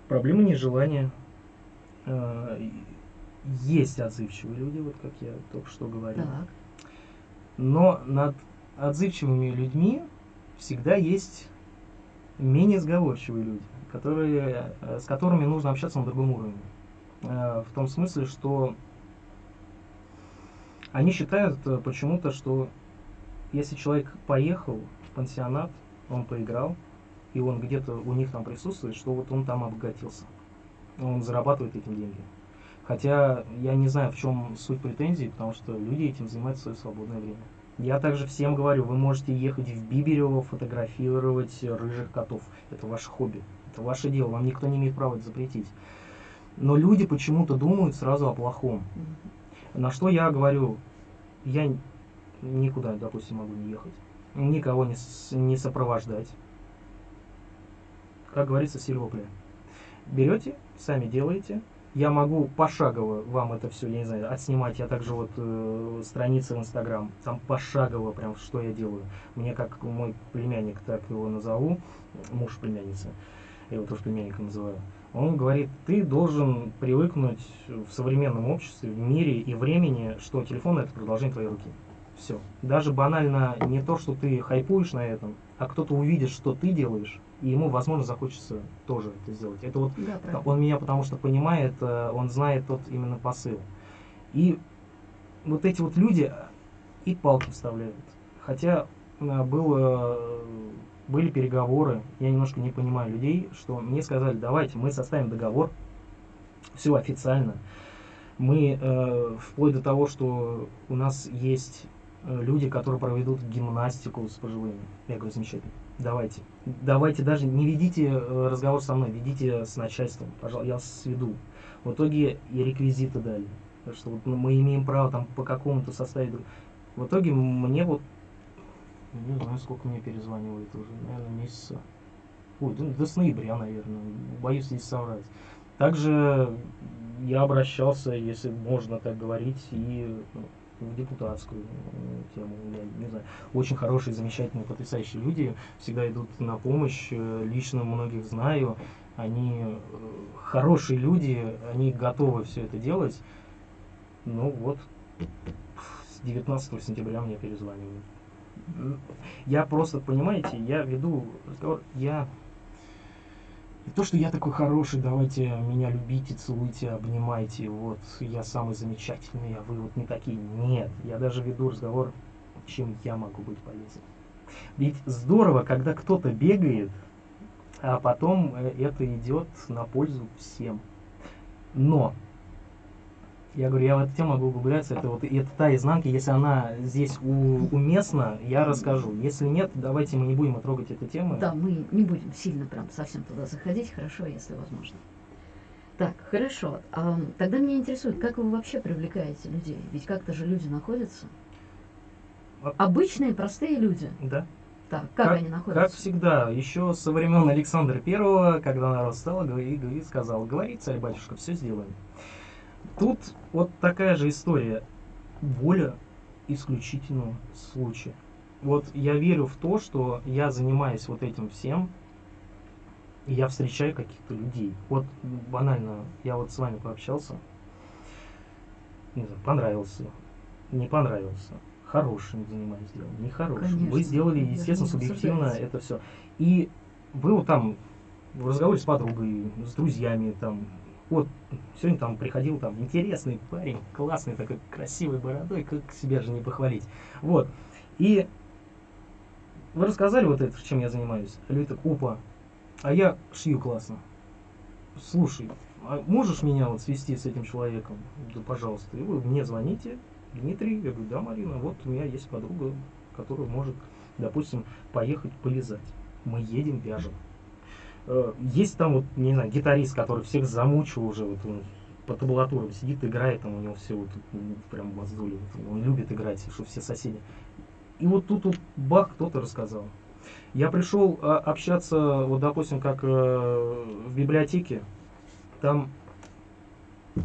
Проблемы нежелания. Э, Есть отзывчивые люди, вот как я только что говорил. Так. Но над отзывчивыми людьми всегда есть менее сговорчивые люди, которые, э, с которыми нужно общаться на другом уровне. Э, В том смысле, что они считают почему-то, что если человек поехал в пансионат, он поиграл, и он где-то у них там присутствует, что вот он там обогатился. Он зарабатывает этим деньги. Хотя я не знаю, в чем суть претензий, потому что люди этим занимаются в свое свободное время. Я также всем говорю, вы можете ехать в Биберево, фотографировать рыжих котов. Это ваше хобби. Это ваше дело, вам никто не имеет права это запретить. Но люди почему-то думают сразу о плохом. На что я говорю, я никуда, допустим, могу не ехать. Никого не, не сопровождать. как говорится, сильвопля. Берете, сами делаете, я могу пошагово вам это все, я не знаю, отснимать. Я также вот э, страницы в Инстаграм, там пошагово прям, что я делаю. Мне как мой племянник, так его назову, муж племянницы, я его тоже племянником называю. Он говорит, ты должен привыкнуть в современном обществе, в мире и времени, что телефон это продолжение твоей руки. Все. Даже банально не то, что ты хайпуешь на этом, а кто-то увидит, что ты делаешь, и ему, возможно, захочется тоже это сделать. Это вот Да, он меня потому что понимает, э, он знает тот именно посыл. И вот эти вот люди и палки вставляют. Хотя э, было, были переговоры, я немножко не понимаю людей, что мне сказали, давайте мы составим договор, все официально. Мы э, вплоть до того, что у нас есть э, люди, которые проведут гимнастику с пожилыми. Я говорю, замечательно давайте. Давайте даже не ведите э, разговор со мной, ведите с начальством, пожалуйста, я сведу. В итоге и реквизиты дали. Что вот мы имеем право там по какому-то составить. В итоге мне вот, не знаю, сколько мне перезванивает уже, наверное, месяца. Ой, до, до с ноября, наверное. Боюсь здесь соврать. Также я обращался, если можно так говорить, и ну, в депутатскую э, тему, я не знаю. Очень хорошие, замечательные, потрясающие люди всегда идут на помощь, э, лично многих знаю, они э, хорошие люди, они готовы все это делать. Ну вот, с 19 сентября мне перезванивают. Я просто, понимаете, я веду разговор, я и то, что я такой хороший, давайте меня любите, целуйте, обнимайте, вот, я самый замечательный, а вы вот не такие. Нет, я даже веду разговор, чем я могу быть полезен. Ведь здорово, когда кто-то бегает, а потом э, это идет на пользу всем. Но я говорю, я в эту тему могу углубляться, это вот это та изнанка, если она здесь у, уместна, я расскажу. Если нет, давайте мы не будем трогать эту тему. Да, мы не будем сильно прям совсем туда заходить, хорошо, если возможно. Так, хорошо. А, тогда меня интересует, как вы вообще привлекаете людей? Ведь как-то же люди находятся. Обычные, простые люди. Да. Так, как, как они находятся? Как всегда, еще со времен Александра Первого, когда народ стал говорит, сказал, говори, царь батюшка, все сделаем. Тут вот такая же история. Воля исключительного случая. Вот я верю в то, что я занимаюсь вот этим всем, и я встречаю каких-то людей. Вот банально, я вот с вами пообщался, не знаю, понравился, не понравился, хорошим занимаюсь делом, нехорошим. Конечно. Вы сделали, естественно, субъективно это все. И вы вот там в разговоре с подругой, с друзьями, там, вот, сегодня там приходил там интересный парень, классный такой, красивой бородой, как себя же не похвалить. Вот. И вы рассказали вот это, чем я занимаюсь. Люди так, а я шью классно. Слушай, а можешь меня вот свести с этим человеком? Да, пожалуйста. И вы мне звоните, Дмитрий. Я говорю, да, Марина, вот у меня есть подруга, которая может, допустим, поехать полезать. Мы едем, вяжем. Э, есть там вот, не знаю, гитарист, который всех замучил уже, вот он по табулатурам сидит, играет, там у него все вот прям мозоли, вот, он любит играть, что все соседи. И вот тут вот бах, кто-то рассказал. Я пришел а, общаться, вот допустим, как э, в библиотеке, там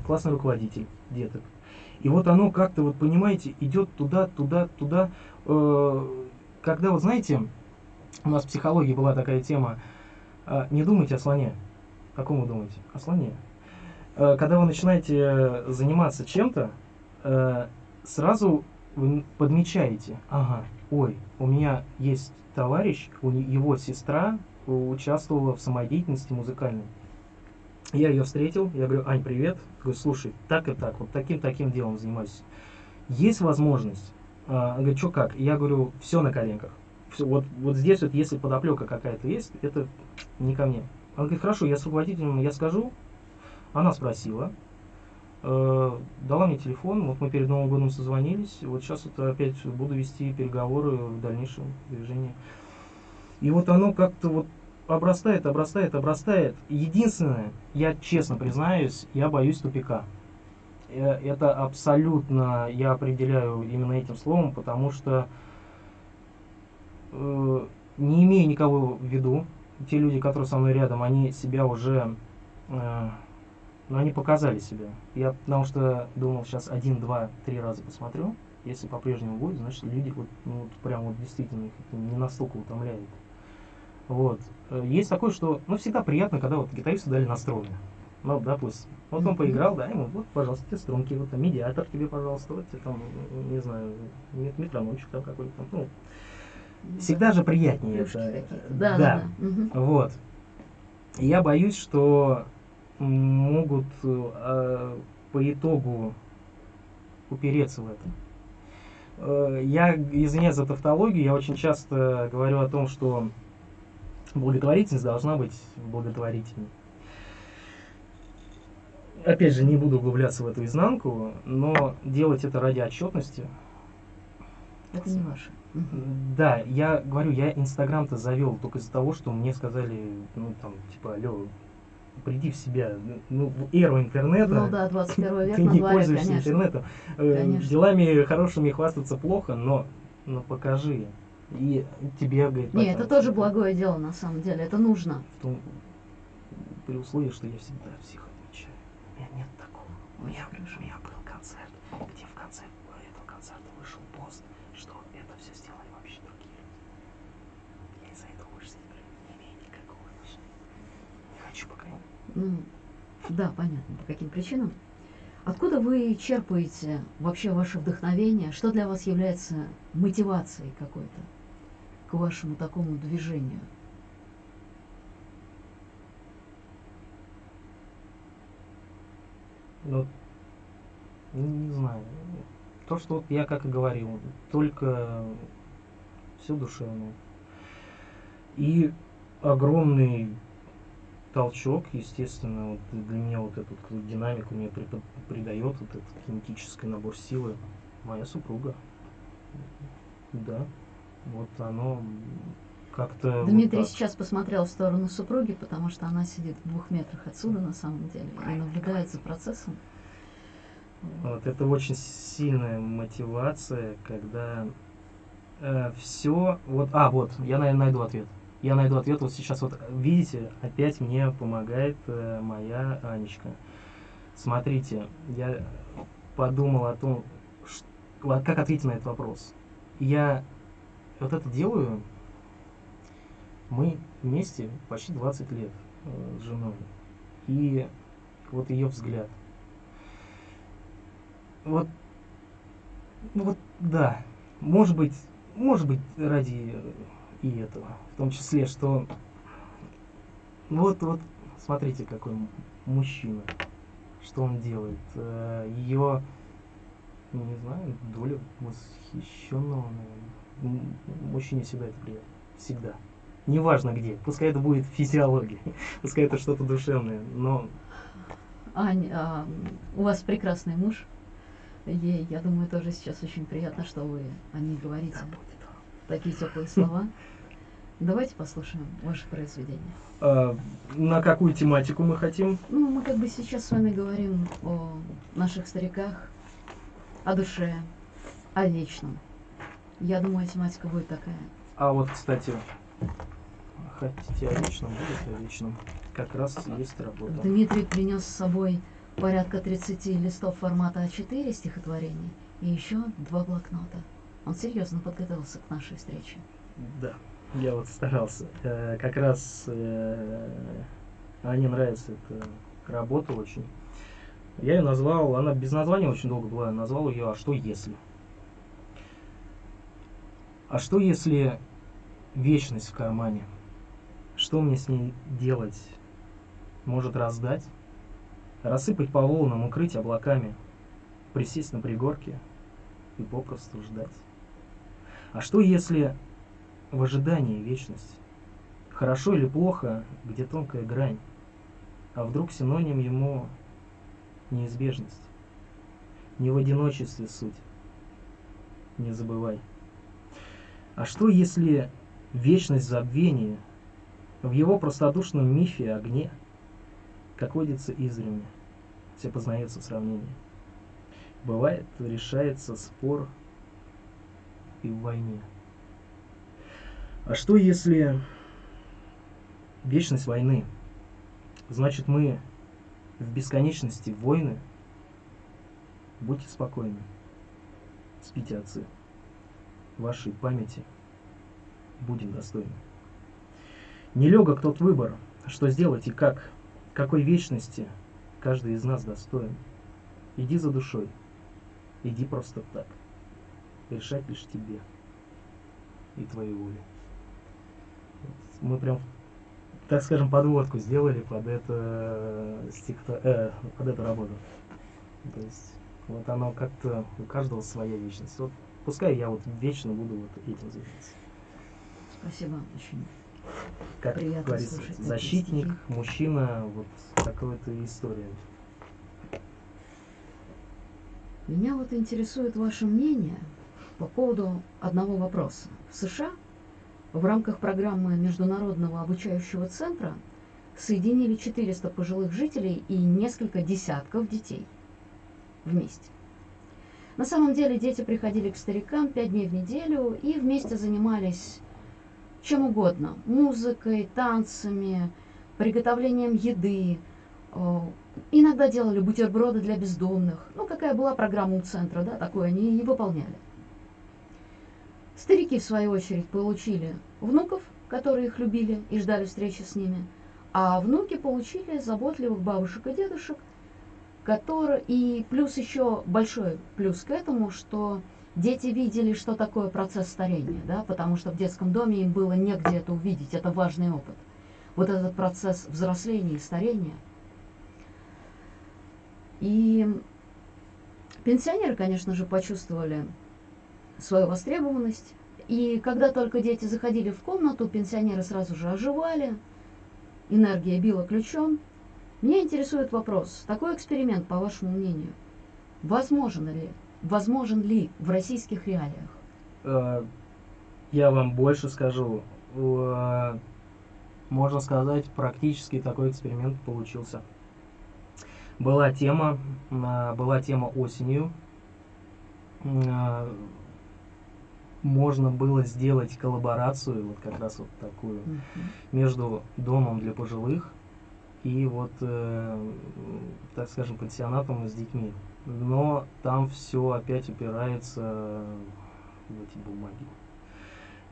классный руководитель деток. И вот оно как-то, вот понимаете, идет туда, туда, туда. Э, когда, вот знаете, у нас в психологии была такая тема, не думайте о слоне. О ком вы думаете? О слоне. А, когда вы начинаете заниматься чем-то, а, сразу вы подмечаете, ага, ой, у меня есть товарищ, у его сестра участвовала в самодеятельности музыкальной. Я ее встретил, я говорю, Ань, привет. Говорю, слушай, так и так, вот таким-таким делом занимаюсь. Есть возможность? А, говорит, что как? Я говорю, все на коленках вот, вот здесь вот, если подоплека какая-то есть, это не ко мне. Она говорит, хорошо, я с руководителем, я скажу. Она спросила, э, дала мне телефон, вот мы перед Новым годом созвонились, вот сейчас вот опять буду вести переговоры в дальнейшем движении. И вот оно как-то вот обрастает, обрастает, обрастает. Единственное, я честно признаюсь, я боюсь тупика. Э, это абсолютно я определяю именно этим словом, потому что э, не имея никого в виду, те люди, которые со мной рядом, они себя уже, э, ну, они показали себя. Я потому что думал, сейчас один, два, три раза посмотрю. Если по-прежнему будет, значит, люди вот, ну, вот прям вот действительно их не настолько утомляет. Вот. Э, Есть такое, что, ну, всегда приятно, когда вот гитаристу дали настроение. Ну, допустим. Вот он поиграл, да, ему, вот, пожалуйста, тебе струнки, вот там медиатор тебе, пожалуйста, вот тебе там, не знаю, мет- метрономчик там какой-то там, ну, всегда же приятнее это. Да, да, да. Мгм. Вот. Я боюсь, что могут э, по итогу упереться в это. Э, Я, извиняюсь за тавтологию, я очень часто говорю о том, что благотворительность должна быть благотворительной. Опять же, не буду углубляться в эту изнанку, но делать это ради отчетности, Это не ваше. Да, я говорю, я Инстаграм-то завел только из-за того, что мне сказали, ну там, типа, алло, приди в себя, ну, в эру интернета, Ну да, 21 век ты не дворе, пользуешься конечно. интернетом. Э, Конечно. Делами хорошими хвастаться плохо, но, но покажи. И тебе, говорит, Не, потом, это тоже благое дело, на самом деле. Это нужно. в том- при условии, что я всегда всех отмечаю. У меня нет такого. У меня, у меня был концерт, где в конце этого концерта вышел пост, что это все сделали вообще другие люди. Я из-за этого больше с этим не имею никакого отношения. Не хочу пока. Ну, да, понятно, по каким причинам. Откуда вы черпаете вообще ваше вдохновение? Что для вас является мотивацией какой-то к вашему такому движению? Ну, ну, не знаю. То, что вот я как и говорил, только все душевное. И огромный толчок, естественно, вот для меня вот эту вот динамику мне придает вот этот кинетический набор силы моя супруга. Да, вот оно как-то... вот Дмитрий так. сейчас посмотрел в сторону супруги, потому что она сидит в двух метрах отсюда на самом деле и наблюдает за процессом. Вот, это очень сильная мотивация, когда все... Вот, а, вот, я, наверное, найду ответ. Я найду ответ вот сейчас. Вот видите, опять мне помогает э, моя Анечка. Смотрите, я подумал о том, вот как ответить на этот вопрос. Я вот это делаю, мы вместе почти 20 лет э, с женой. И вот ее взгляд. Вот, ну вот, да, может быть, может быть, ради и этого, в том числе, что вот, вот, смотрите, какой мужчина, что он делает, ее, не знаю, доля восхищенного, наверное. Мужчине всегда это приятно, всегда, неважно где, пускай это будет физиология, пускай это что-то душевное, но Ань, а, у вас прекрасный муж. Ей, я думаю, тоже сейчас очень приятно, что вы о ней говорите. он. Такие теплые слова. Давайте послушаем ваше произведение. А, на какую тематику мы хотим? Ну, мы как бы сейчас с вами говорим о наших стариках, о душе, о вечном. Я думаю, тематика будет такая. А вот, кстати, хотите о вечном, будет о вечном. Как раз есть работа. Дмитрий принес с собой порядка 30 листов формата А4 стихотворений и еще два блокнота. Он серьезно подготовился к нашей встрече. Да, я вот старался. Э, как раз э, Ане нравится эта работа очень. Я ее назвал, она без названия очень долго была, я назвал ее «А что если?». А что если вечность в кармане? Что мне с ней делать? Может раздать? Рассыпать по волнам, укрыть облаками, присесть на пригорке и попросту ждать? А что если в ожидании вечность? Хорошо или плохо, где тонкая грань? А вдруг синоним ему неизбежность? Не в одиночестве суть, не забывай. А что если вечность забвения в его простодушном мифе огне, как водится издревле, все познается сравнение. Бывает, решается спор и в войне. А что если вечность войны. Значит, мы в бесконечности войны. Будьте спокойны. Спите, отцы. Вашей памяти будем достойны. Нелегок тот выбор, что сделать и как, какой вечности каждый из нас достоин. Иди за душой, иди просто так. Решать лишь тебе и твоей воле. Мы прям, так скажем, подводку сделали под это стихто, э, под эту работу. То есть вот оно как-то у каждого своя вечность. Вот пускай я вот вечно буду вот этим заниматься. Спасибо, очень Как Приятно говорится, слушать защитник, стихи. мужчина, вот такой-то история. Меня вот интересует ваше мнение по поводу одного вопроса. В США в рамках программы Международного обучающего центра соединили 400 пожилых жителей и несколько десятков детей вместе. На самом деле дети приходили к старикам пять дней в неделю и вместе занимались чем угодно. Музыкой, танцами, приготовлением еды. Э, Иногда делали бутерброды для бездомных. Ну, какая была программа у центра, да, такое они и выполняли. Старики, в свою очередь, получили внуков, которые их любили и ждали встречи с ними, а внуки получили заботливых бабушек и дедушек, которые... И плюс еще большой плюс к этому, что дети видели, что такое процесс старения, да, потому что в детском доме им было негде это увидеть, это важный опыт. Вот этот процесс взросления и старения. И пенсионеры, конечно же, почувствовали свою востребованность. И когда только дети заходили в комнату, пенсионеры сразу же оживали, энергия била ключом. Меня интересует вопрос, такой эксперимент, по вашему мнению, возможен ли, возможен ли в российских реалиях? Э, Я вам больше скажу. Э, Можно сказать, практически такой эксперимент получился. Была тема, э, была тема осенью. Можно было сделать коллаборацию, вот как раз вот такую, между домом для пожилых и вот, э, так скажем, пансионатом с детьми. Но там все опять упирается в эти бумаги.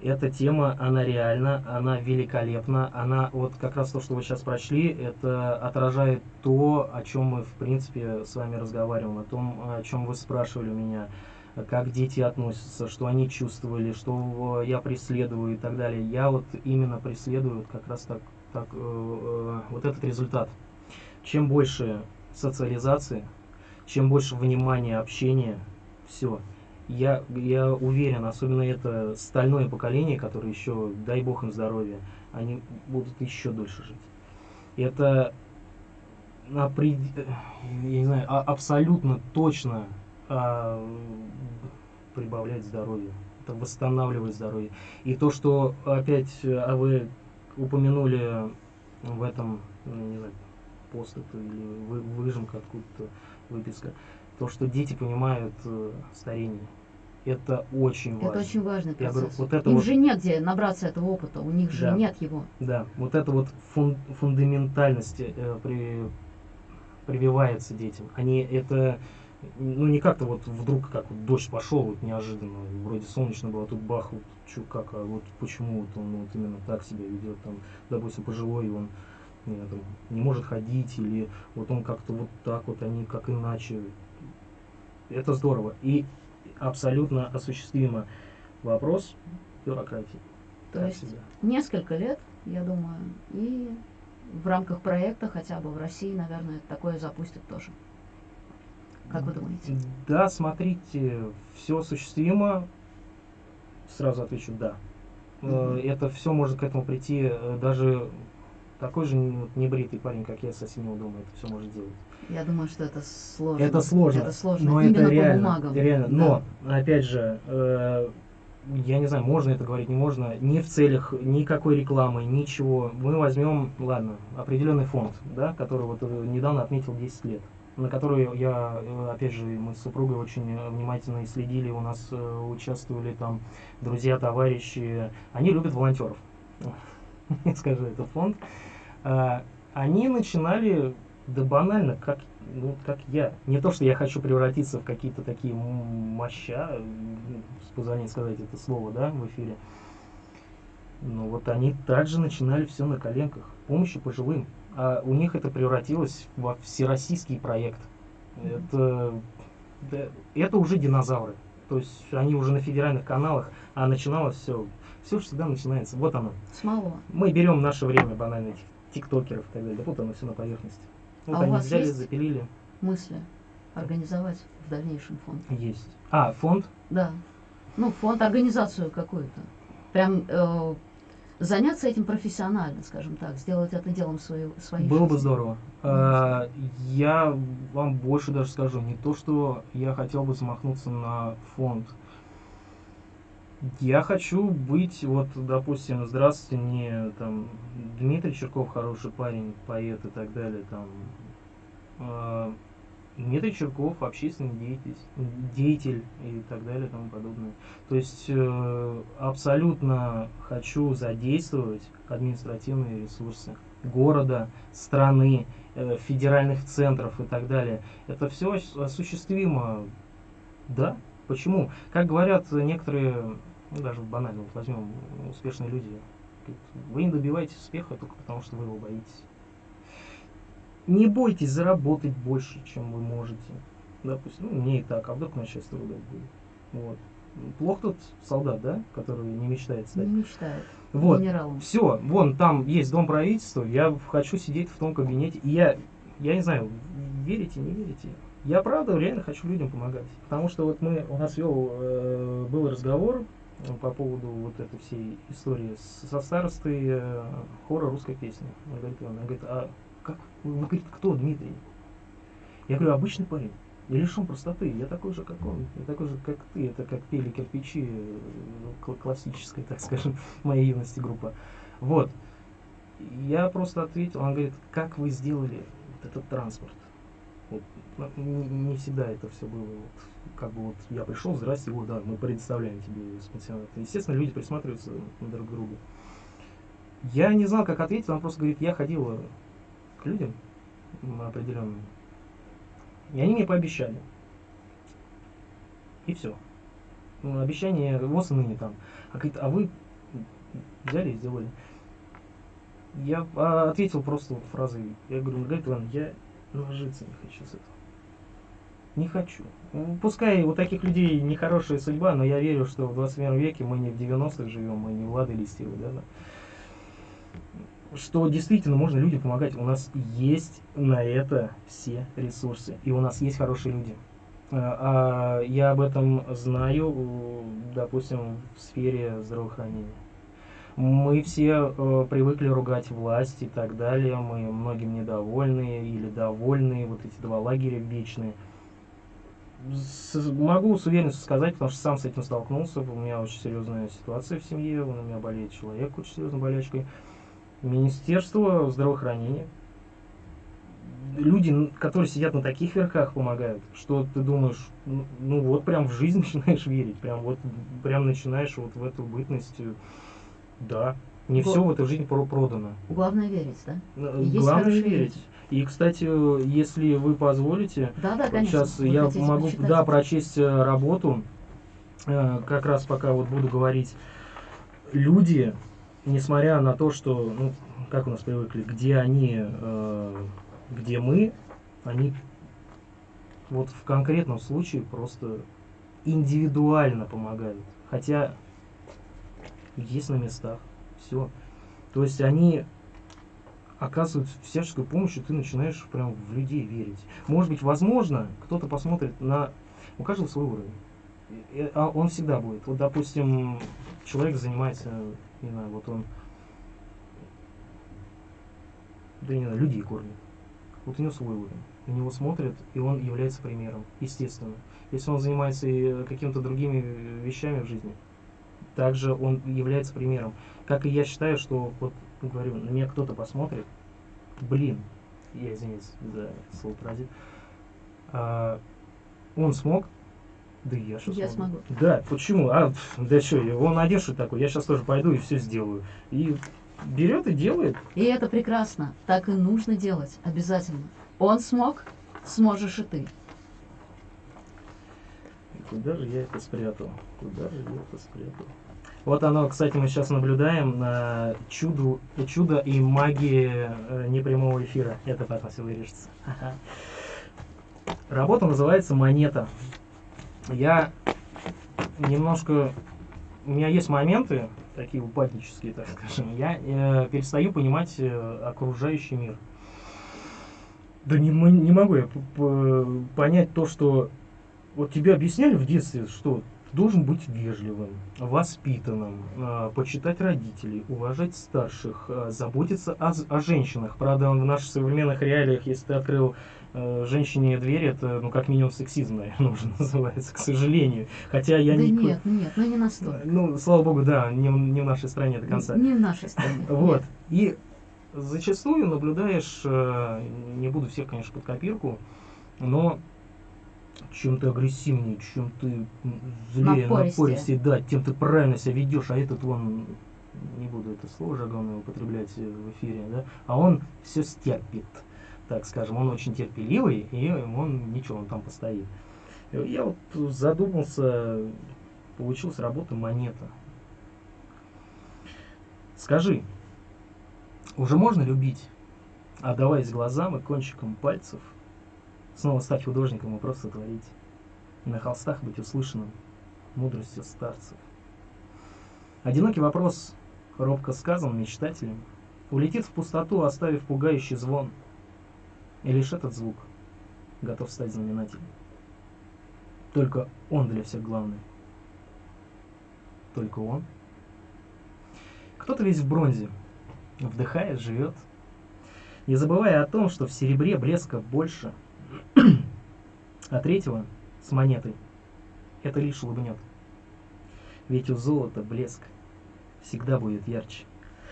Эта тема, она реальна, она великолепна, она вот как раз то, что вы сейчас прочли, это отражает то, о чем мы в принципе с вами разговариваем, о том, о чем вы спрашивали у меня, как дети относятся, что они чувствовали, что я преследую и так далее. Я вот именно преследую как раз так, так э, э, вот этот результат. Чем больше социализации, чем больше внимания, общения, все. Я, я уверен, особенно это стальное поколение, которое еще, дай бог им здоровья, они будут еще дольше жить. Это я не знаю, а- абсолютно точно а, прибавляет здоровье, это восстанавливает здоровье. И то, что опять а вы упомянули в этом, ну, не знаю, пост это или вы- выжимка откуда-то, выписка, то, что дети понимают э, старение. Это очень важно. Это очень важный Я говорю, процесс. вот это Им вот- же негде набраться этого опыта, у них же Да. нет его. Да, вот эта вот фун- фундаментальность э, при- прививается детям. Они это ну не как-то вот вдруг как вот дождь пошел вот неожиданно, вроде солнечно было, а тут бах, вот чё, как, а вот почему вот он вот именно так себя ведет, там, допустим, пожилой, он не, там, не может ходить, или вот он как-то вот так вот, они как иначе. Это здорово. И абсолютно осуществимо вопрос бюрократии. То Так есть всегда. несколько лет, я думаю, и в рамках проекта хотя бы в России, наверное, такое запустят тоже. Как вы думаете? Да, смотрите, все осуществимо. Сразу отвечу да. Мгм. Это все может к этому прийти. э, Даже такой же не- небритый парень, как я, со соседнего дома, это все может делать. Я думаю, что это сложно. Это сложно. Это сложно. Но Именно это по реально. бумагам. реально. Да. Но, опять же, э, я не знаю, можно это говорить, не можно. Ни в целях никакой рекламы, ничего. Мы возьмем, ладно, определенный фонд, да, который вот э, недавно отметил 10 лет на который я, э, опять же, мы с супругой очень э, внимательно следили, у нас э, участвовали там друзья, товарищи, они любят волонтеров. скажу, это фонд, а, они начинали, да банально, как, ну, как я. Не то, что я хочу превратиться в какие-то такие моща, с позволения сказать это слово, да, в эфире. Но вот они также начинали все на коленках, помощи пожилым. А у них это превратилось во всероссийский проект. Это, это уже динозавры. То есть они уже на федеральных каналах, а начиналось все. Все всегда начинается. Вот оно. Смоло. Мы берем наше время банально этих тиктокеров и так далее. Вот оно все на поверхности. Вот а они у вас взяли, есть запилили. мысли организовать в дальнейшем фонд? Есть. А, фонд? Да. Ну, фонд, организацию какую-то. Прям э, заняться этим профессионально, скажем так, сделать это делом своей, своей Было жизни. бы здорово. А, я вам больше даже скажу, не то, что я хотел бы замахнуться на фонд. Я хочу быть, вот, допустим, здравствуйте, не там Дмитрий Черков хороший парень, поэт и так далее, там а, Дмитрий Черков, общественный деятель, деятель и так далее и тому подобное. То есть э, абсолютно хочу задействовать административные ресурсы города, страны, э, федеральных центров и так далее. Это все осуществимо. Да, почему? Как говорят некоторые, ну, даже банально, вот возьмем успешные люди, вы не добиваетесь успеха только потому, что вы его боитесь. Не бойтесь заработать больше, чем вы можете. Допустим, ну, мне и так, а вдруг начальство выдать будет. Вот. Плох тот солдат, да, который не мечтает стать. Не мечтает. Вот. Генералом. Все, вон там есть дом правительства, я хочу сидеть в том кабинете. И я, я не знаю, верите, не верите. Я правда реально хочу людям помогать. Потому что вот мы, у нас вел, э, был разговор по поводу вот этой всей истории со старостой э, хора русской песни. Он говорит, он говорит, а как, он говорит, кто Дмитрий? Я говорю, обычный парень. Я лишен простоты, я такой же, как он, я такой же, как ты, это как пели кирпичи, э, классическая, так скажем, моей юности группа. Вот. Я просто ответил, он говорит, как вы сделали вот этот транспорт? Вот, ну, не, не всегда это все было. Вот, как бы вот я пришел, здрасте, вот да, мы предоставляем тебе спонсионат. Естественно, люди присматриваются друг к другу. Я не знал, как ответить, он просто говорит, я ходил к людям определенным, и они мне пообещали. И все. Ну, обещание вот и ныне там. А, говорит, а вы взяли и сделали. Я а, ответил просто вот фразой. Я говорю, Иван, я нажиться не хочу с этого. Не хочу. Ну, Пускай у таких людей нехорошая судьба, но я верю, что в 21 веке мы не в 90-х живем, мы не Влады Листьевы, да, да что действительно можно людям помогать. У нас есть на это все ресурсы, и у нас есть хорошие люди. А, а я об этом знаю, допустим, в сфере здравоохранения. Мы все э, привыкли ругать власть и так далее, мы многим недовольны или довольны, вот эти два лагеря вечные. С, могу с уверенностью сказать, потому что сам с этим столкнулся, у меня очень серьезная ситуация в семье, у меня болеет человек очень серьезной болячкой. Министерство здравоохранения, люди, которые сидят на таких верхах, помогают, что ты думаешь, ну, ну вот прям в жизнь начинаешь верить, прям вот прям начинаешь вот в эту бытность, э, да, не все в этой жизни продано. Главное верить, да? Э, И Главное верить. Люди. И, кстати, если вы позволите, да, да, конечно. сейчас я могу прочитать. да, прочесть э, работу, как раз пока вот буду говорить. Люди, несмотря на то, что, ну, как у нас привыкли, где они, э, где мы, они вот в конкретном случае просто индивидуально помогают. Хотя есть на местах, все. То есть они оказывают всяческую помощь, и ты начинаешь прям в людей верить. Может быть, возможно, кто-то посмотрит на... У каждого свой уровень. А он всегда будет. Вот, допустим, человек занимается не знаю, вот он, да не знаю, людей кормит. Вот у него свой уровень. На него смотрят, и он является примером, естественно. Если он занимается какими-то другими вещами в жизни, также он является примером. Как и я считаю, что, вот, говорю, на меня кто-то посмотрит, блин, я извиняюсь за слово паразит, а, он смог, да я что Я смогу. Да, почему? А, да что, он одежду такой, я сейчас тоже пойду и все сделаю. И берет и делает. И это прекрасно. Так и нужно делать. Обязательно. Он смог, сможешь и ты. Куда же я это спрятал? Куда же я это спрятал? Вот оно, кстати, мы сейчас наблюдаем на чуду, чудо и магии э, непрямого эфира. Это потом все вырежется. Работа называется «Монета». Я немножко... У меня есть моменты, такие упаднические, так скажем. Я э, перестаю понимать э, окружающий мир. Да не, не могу я понять то, что... Вот тебе объясняли в детстве, что должен быть вежливым, воспитанным, э, почитать родителей, уважать старших, э, заботиться о, о женщинах. Правда, в наших современных реалиях, если ты открыл женщине дверь, это, ну, как минимум, сексизм, наверное, уже называется, к сожалению. Хотя я да не... нет, нет, ну не настолько. Ну, слава богу, да, не, не в нашей стране до конца. Не в нашей стране. Вот. И зачастую наблюдаешь, э, не буду всех, конечно, под копирку, но чем ты агрессивнее, чем ты злее, Напористее. напористее, да, тем ты правильно себя ведешь, а этот он, не буду это слово жаргонное употреблять в эфире, да, а он все стерпит, так скажем, он очень терпеливый, и он ничего, он там постоит. Я вот задумался, получилась работа монета. Скажи, уже можно любить, отдаваясь глазам и кончиком пальцев – Снова стать художником и просто творить. На холстах быть услышанным мудростью старцев. Одинокий вопрос, робко сказан мечтателем, улетит в пустоту, оставив пугающий звон. И лишь этот звук готов стать знаменателем. Только он для всех главный. Только он. Кто-то весь в бронзе, вдыхает, живет, не забывая о том, что в серебре блеска больше – а третьего с монетой это лишь улыбнет. Ведь у золота блеск всегда будет ярче.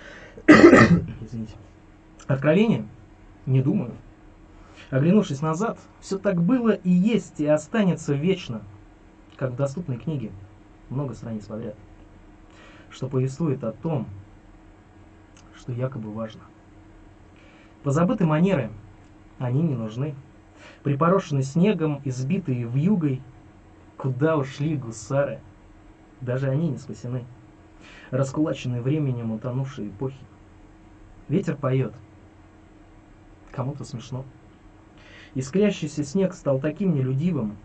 Извините. Откровение? Не думаю. Оглянувшись назад, все так было и есть, и останется вечно, как в доступной книге, много страниц подряд, что повествует о том, что якобы важно. Позабыты манеры, они не нужны припорошенный снегом, избитые вьюгой. Куда ушли гусары? Даже они не спасены. Раскулаченные временем утонувшие эпохи. Ветер поет. Кому-то смешно. Искрящийся снег стал таким нелюдивым.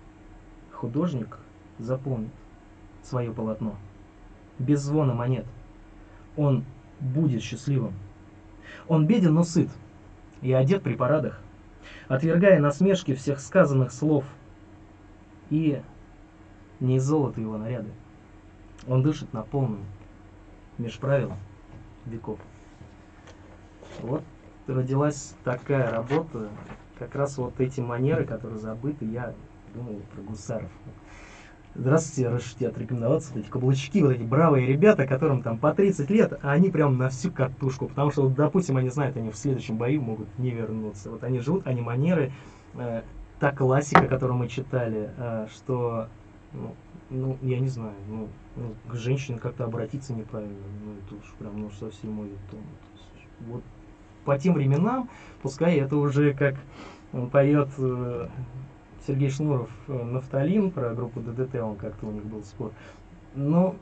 Художник запомнит свое полотно. Без звона монет. Он будет счастливым. Он беден, но сыт. И одет при парадах отвергая насмешки всех сказанных слов. И не из его наряды. Он дышит на полную, меж веков. Вот родилась такая работа, как раз вот эти манеры, которые забыты, я думал про гусаров. Здравствуйте, разрешите отрекомендоваться. Вот эти каблучки, вот эти бравые ребята, которым там по 30 лет, а они прям на всю катушку. Потому что, вот, допустим, они знают, они в следующем бою могут не вернуться. Вот они живут, они манеры, э, та классика, которую мы читали, э, что, ну, ну, я не знаю, ну, ну к женщине как-то обратиться неправильно. Ну, это уж прям, ну, совсем мой тон. Вот по тем временам, пускай это уже как он поет э, Сергей Шнуров э, «Нафталин», про группу ДДТ, он как-то у них был спор. Но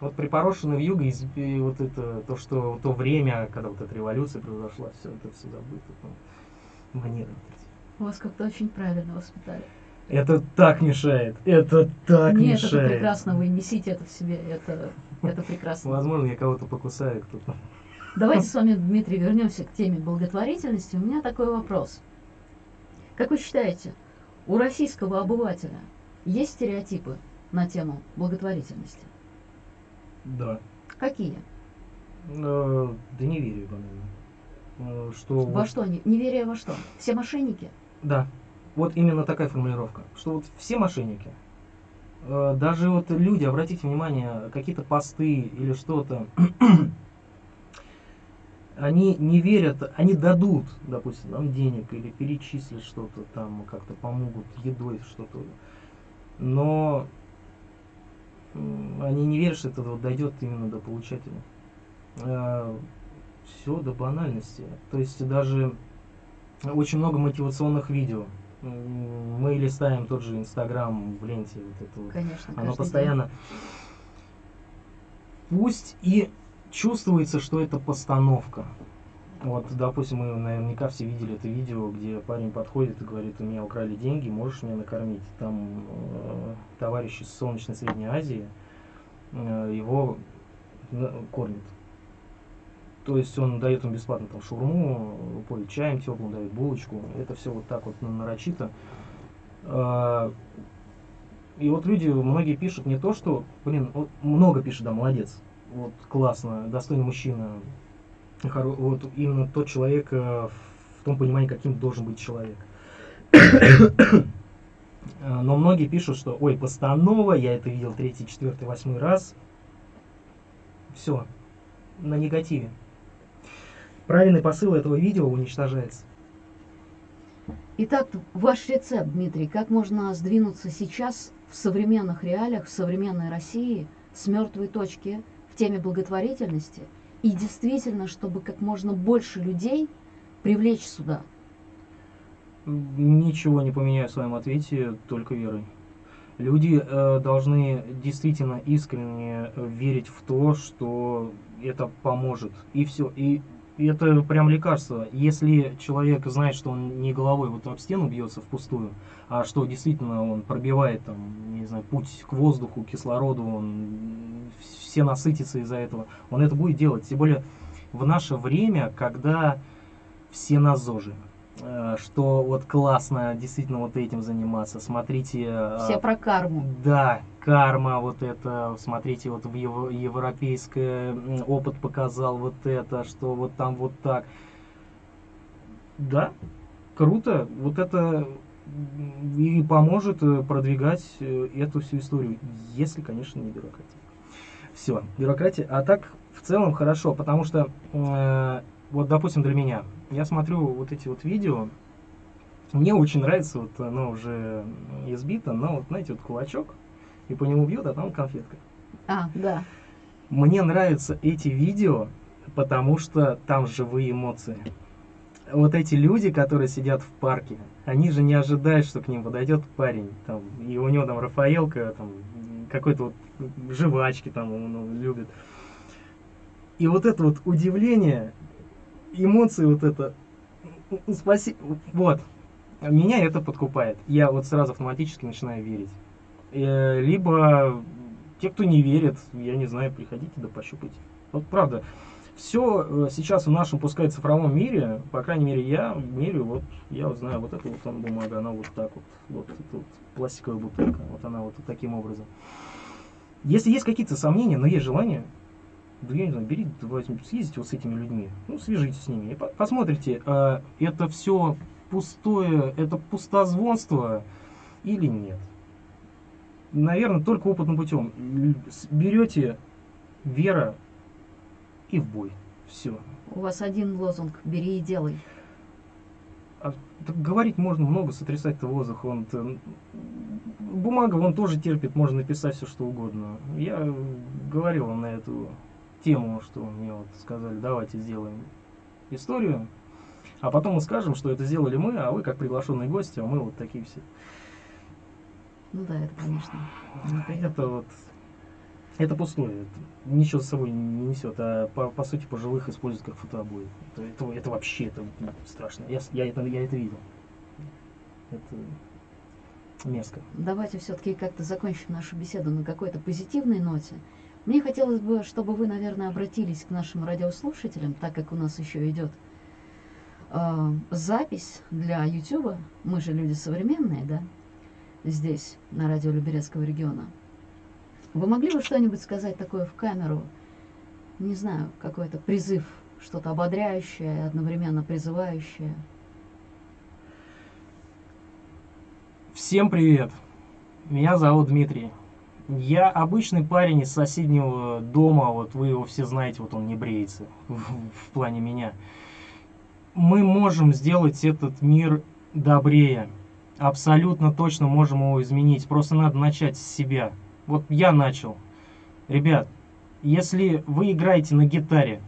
вот припорошенный в юго, и вот это, то, что то время, когда вот эта революция произошла, все это все забыто. Ну, манеры. Вас как-то очень правильно воспитали. Это так мешает, это так Нет, мешает. это прекрасно, вы несите это в себе, это, это прекрасно. Возможно, я кого-то покусаю, кто-то. Давайте с вами, Дмитрий, вернемся к теме благотворительности. У меня такой вопрос. Как вы считаете, у российского обывателя есть стереотипы на тему благотворительности? Да. Какие? Э, да не верю, по-моему. Э, что Во вот- что? Не- Неверие во что? Все мошенники? Да, вот именно такая формулировка, что вот все мошенники, э, даже вот люди, обратите внимание, какие-то посты или что-то, они не верят, они дадут, допустим, нам денег или перечислят что-то там, как-то помогут едой что-то, но они не верят, что это вот дойдет именно до получателя. э, все до банальности. То есть даже очень много мотивационных видео. Мы листаем тот же Инстаграм в ленте, вот это вот. Конечно, Оно каждый постоянно. Пусть и чувствуется, что это постановка. Вот, допустим, мы наверняка все видели это видео, где парень подходит и говорит, у меня украли деньги, можешь меня накормить? Там э, товарищ из Солнечной Средней Азии э, его на- кормит. То есть он дает им бесплатно там шаурму, поет чаем теплым, дает булочку. Это все вот так вот ну, нарочито. А, И вот люди, многие пишут не то, что, блин, много пишут, да, молодец, вот классно, достойный мужчина, хоро- вот именно тот человек э, в том понимании, каким должен быть человек. Э, Но многие пишут, что, ой, постанова, я это видел третий, четвертый, восьмой раз. Все, на негативе. Правильный посыл этого видео уничтожается. Итак, ваш рецепт, Дмитрий, как можно сдвинуться сейчас в современных реалиях, в современной России с мертвой точки в теме благотворительности и действительно, чтобы как можно больше людей привлечь сюда? Ничего не поменяю в своем ответе, только верой. Люди э, должны действительно искренне верить в то, что это поможет. И все. И это прям лекарство. Если человек знает, что он не головой вот об стену бьется впустую, а что действительно он пробивает там, не знаю, путь к воздуху, к кислороду, он все насытятся из-за этого, он это будет делать. Тем более в наше время, когда все на ЗОЖе. Э, Что вот классно действительно вот этим заниматься. Смотрите. э, Все про карму. Да, карма вот это, смотрите, вот в европейское м, опыт показал вот это, что вот там вот так. Да, круто, вот это и поможет э, продвигать э, эту всю историю, если, конечно, не бюрократия. Все, бюрократия, а так в целом хорошо, потому что э, вот, допустим, для меня, я смотрю вот эти вот видео, мне очень нравится, вот оно уже избито, но вот, знаете, вот кулачок, и по нему бьют, а там конфетка. А, да. Мне нравятся эти видео, потому что там живые эмоции. Вот эти люди, которые сидят в парке, они же не ожидают, что к ним подойдет парень, там, и у него там Рафаэлка, там, какой-то вот жвачки там он он любит. И вот это вот удивление, эмоции вот это, спасибо, вот, меня это подкупает. Я вот сразу автоматически начинаю верить. Э, Либо те, кто не верит, я не знаю, приходите да пощупайте. Вот правда, все сейчас в нашем, пускай цифровом мире, по крайней мере, я мерю, вот я вот знаю, вот эта вот там бумага, она вот так вот, вот эта вот пластиковая бутылка, вот она вот таким образом. Если есть какие-то сомнения, но есть желание, да я не знаю, берите, давайте, съездите вот с этими людьми, ну, свяжитесь с ними, и по- посмотрите, а, это все пустое, это пустозвонство или нет. Наверное, только опытным путем. Берете вера и в бой. Все. У вас один лозунг «бери и делай». говорить можно много, сотрясать-то воздух. Он бумага, он тоже терпит, можно написать все что угодно. Я говорил вам на эту тему, что мне вот сказали, давайте сделаем историю, а потом мы скажем, что это сделали мы, а вы как приглашенные гости, а мы вот такие все. Ну да, это, конечно, неприятно. Это вот это пустое, это ничего с собой не несет, а по, по сути пожилых используют как фотообои. Это, это, это вообще это ну, страшно. Я, я, это, я это видел. Это мерзко. Давайте все-таки как-то закончим нашу беседу на какой-то позитивной ноте. Мне хотелось бы, чтобы вы, наверное, обратились к нашим радиослушателям, так как у нас еще идет э, запись для YouTube. Мы же люди современные, да? Здесь, на радио Люберецкого региона. Вы могли бы что-нибудь сказать такое в камеру? Не знаю, какой-то призыв, что-то ободряющее, одновременно призывающее. Всем привет! Меня зовут Дмитрий. Я обычный парень из соседнего дома, вот вы его все знаете, вот он не бреется в плане меня. Мы можем сделать этот мир добрее. Абсолютно точно можем его изменить. Просто надо начать с себя. Вот я начал. Ребят, Если вы играете на гитаре,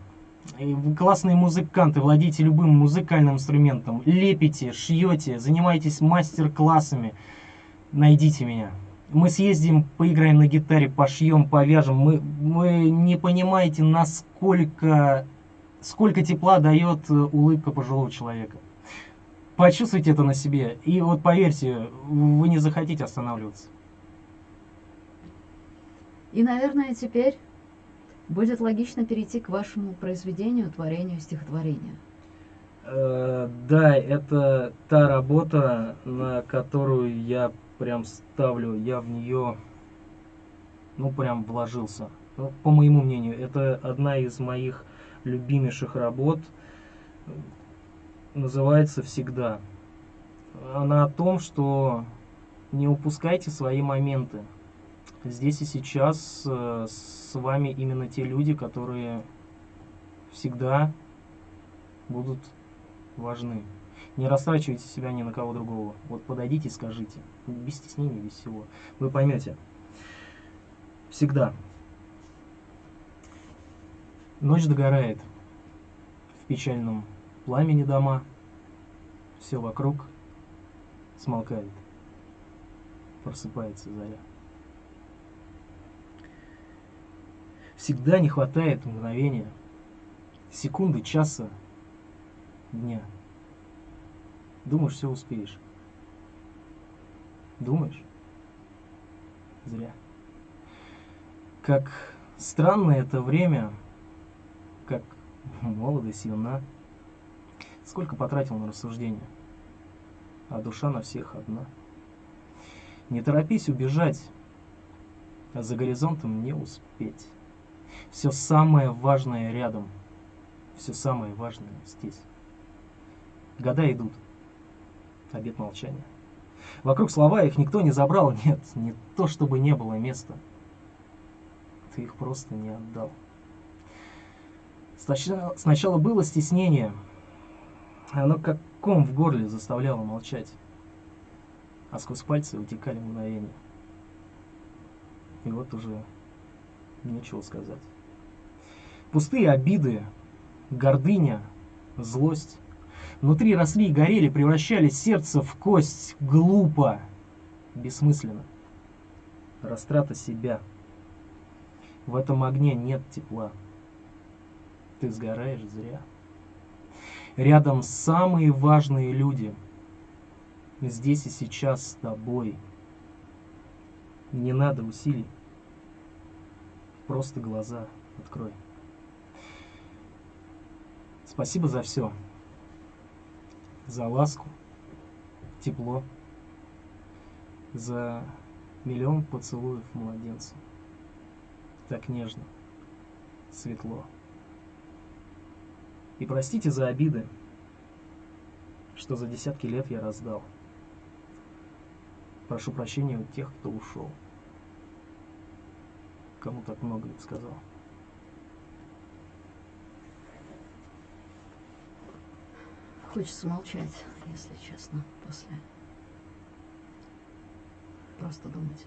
вы классные музыканты, владеете любым музыкальным инструментом, лепите, шьете, занимаетесь мастер-классами, найдите меня. Мы съездим, поиграем на гитаре, пошьем, повяжем. Мы, вы не понимаете, насколько сколько тепла дает э, улыбка пожилого человека. Почувствуйте это на себе. И вот поверьте, вы не захотите останавливаться. И, наверное, теперь будет логично перейти к вашему произведению, творению, стихотворению. Э, да, это та работа, на которую я прям ставлю, я в нее, ну, прям вложился. Ну, по моему мнению, это одна из моих любимейших работ. Называется «Всегда». Она о том, что не упускайте свои моменты. Здесь и сейчас э, с вами именно те люди, которые всегда будут важны. Не растрачивайте себя ни на кого другого. Вот подойдите и скажите. Без стеснения, без всего. Вы поймете. Всегда. Ночь догорает. В печальном пламени дома. Все вокруг смолкает. Просыпается заря. Всегда не хватает мгновения, секунды, часа, дня. Думаешь, все успеешь. Думаешь? Зря. Как странно это время, как молодо, сильна. Сколько потратил на рассуждения, а душа на всех одна. Не торопись убежать, а за горизонтом не успеть. Все самое важное рядом, все самое важное здесь. Года идут, обед молчания. Вокруг слова их никто не забрал, нет, не то чтобы не было места. Ты их просто не отдал. Сначала было стеснение, оно как ком в горле заставляло молчать, а сквозь пальцы утекали мгновения. И вот уже нечего сказать. Пустые обиды, гордыня, злость Внутри росли и горели, превращали сердце в кость. Глупо. Бессмысленно. Растрата себя. В этом огне нет тепла. Ты сгораешь зря. Рядом самые важные люди. Здесь и сейчас с тобой. Не надо усилий. Просто глаза открой. Спасибо за все за ласку, тепло, за миллион поцелуев младенцу. Так нежно, светло. И простите за обиды, что за десятки лет я раздал. Прошу прощения у тех, кто ушел. Кому так много лет сказал. Хочется молчать, если честно, после. Просто думать.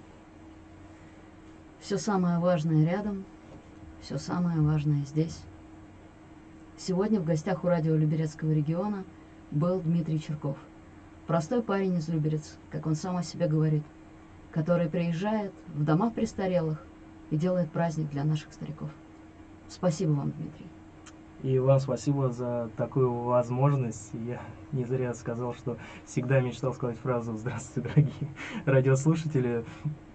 Все самое важное рядом, все самое важное здесь. Сегодня в гостях у радио Люберецкого региона был Дмитрий Черков. Простой парень из Люберец, как он сам о себе говорит, который приезжает в дома престарелых и делает праздник для наших стариков. Спасибо вам, Дмитрий. И вам спасибо за такую возможность. Я не зря сказал, что всегда мечтал сказать фразу «Здравствуйте, дорогие радиослушатели».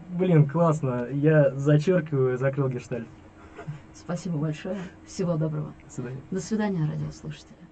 Блин, классно. Я зачеркиваю, закрыл гештальт. Спасибо большое. Всего доброго. До свидания. До свидания, радиослушатели.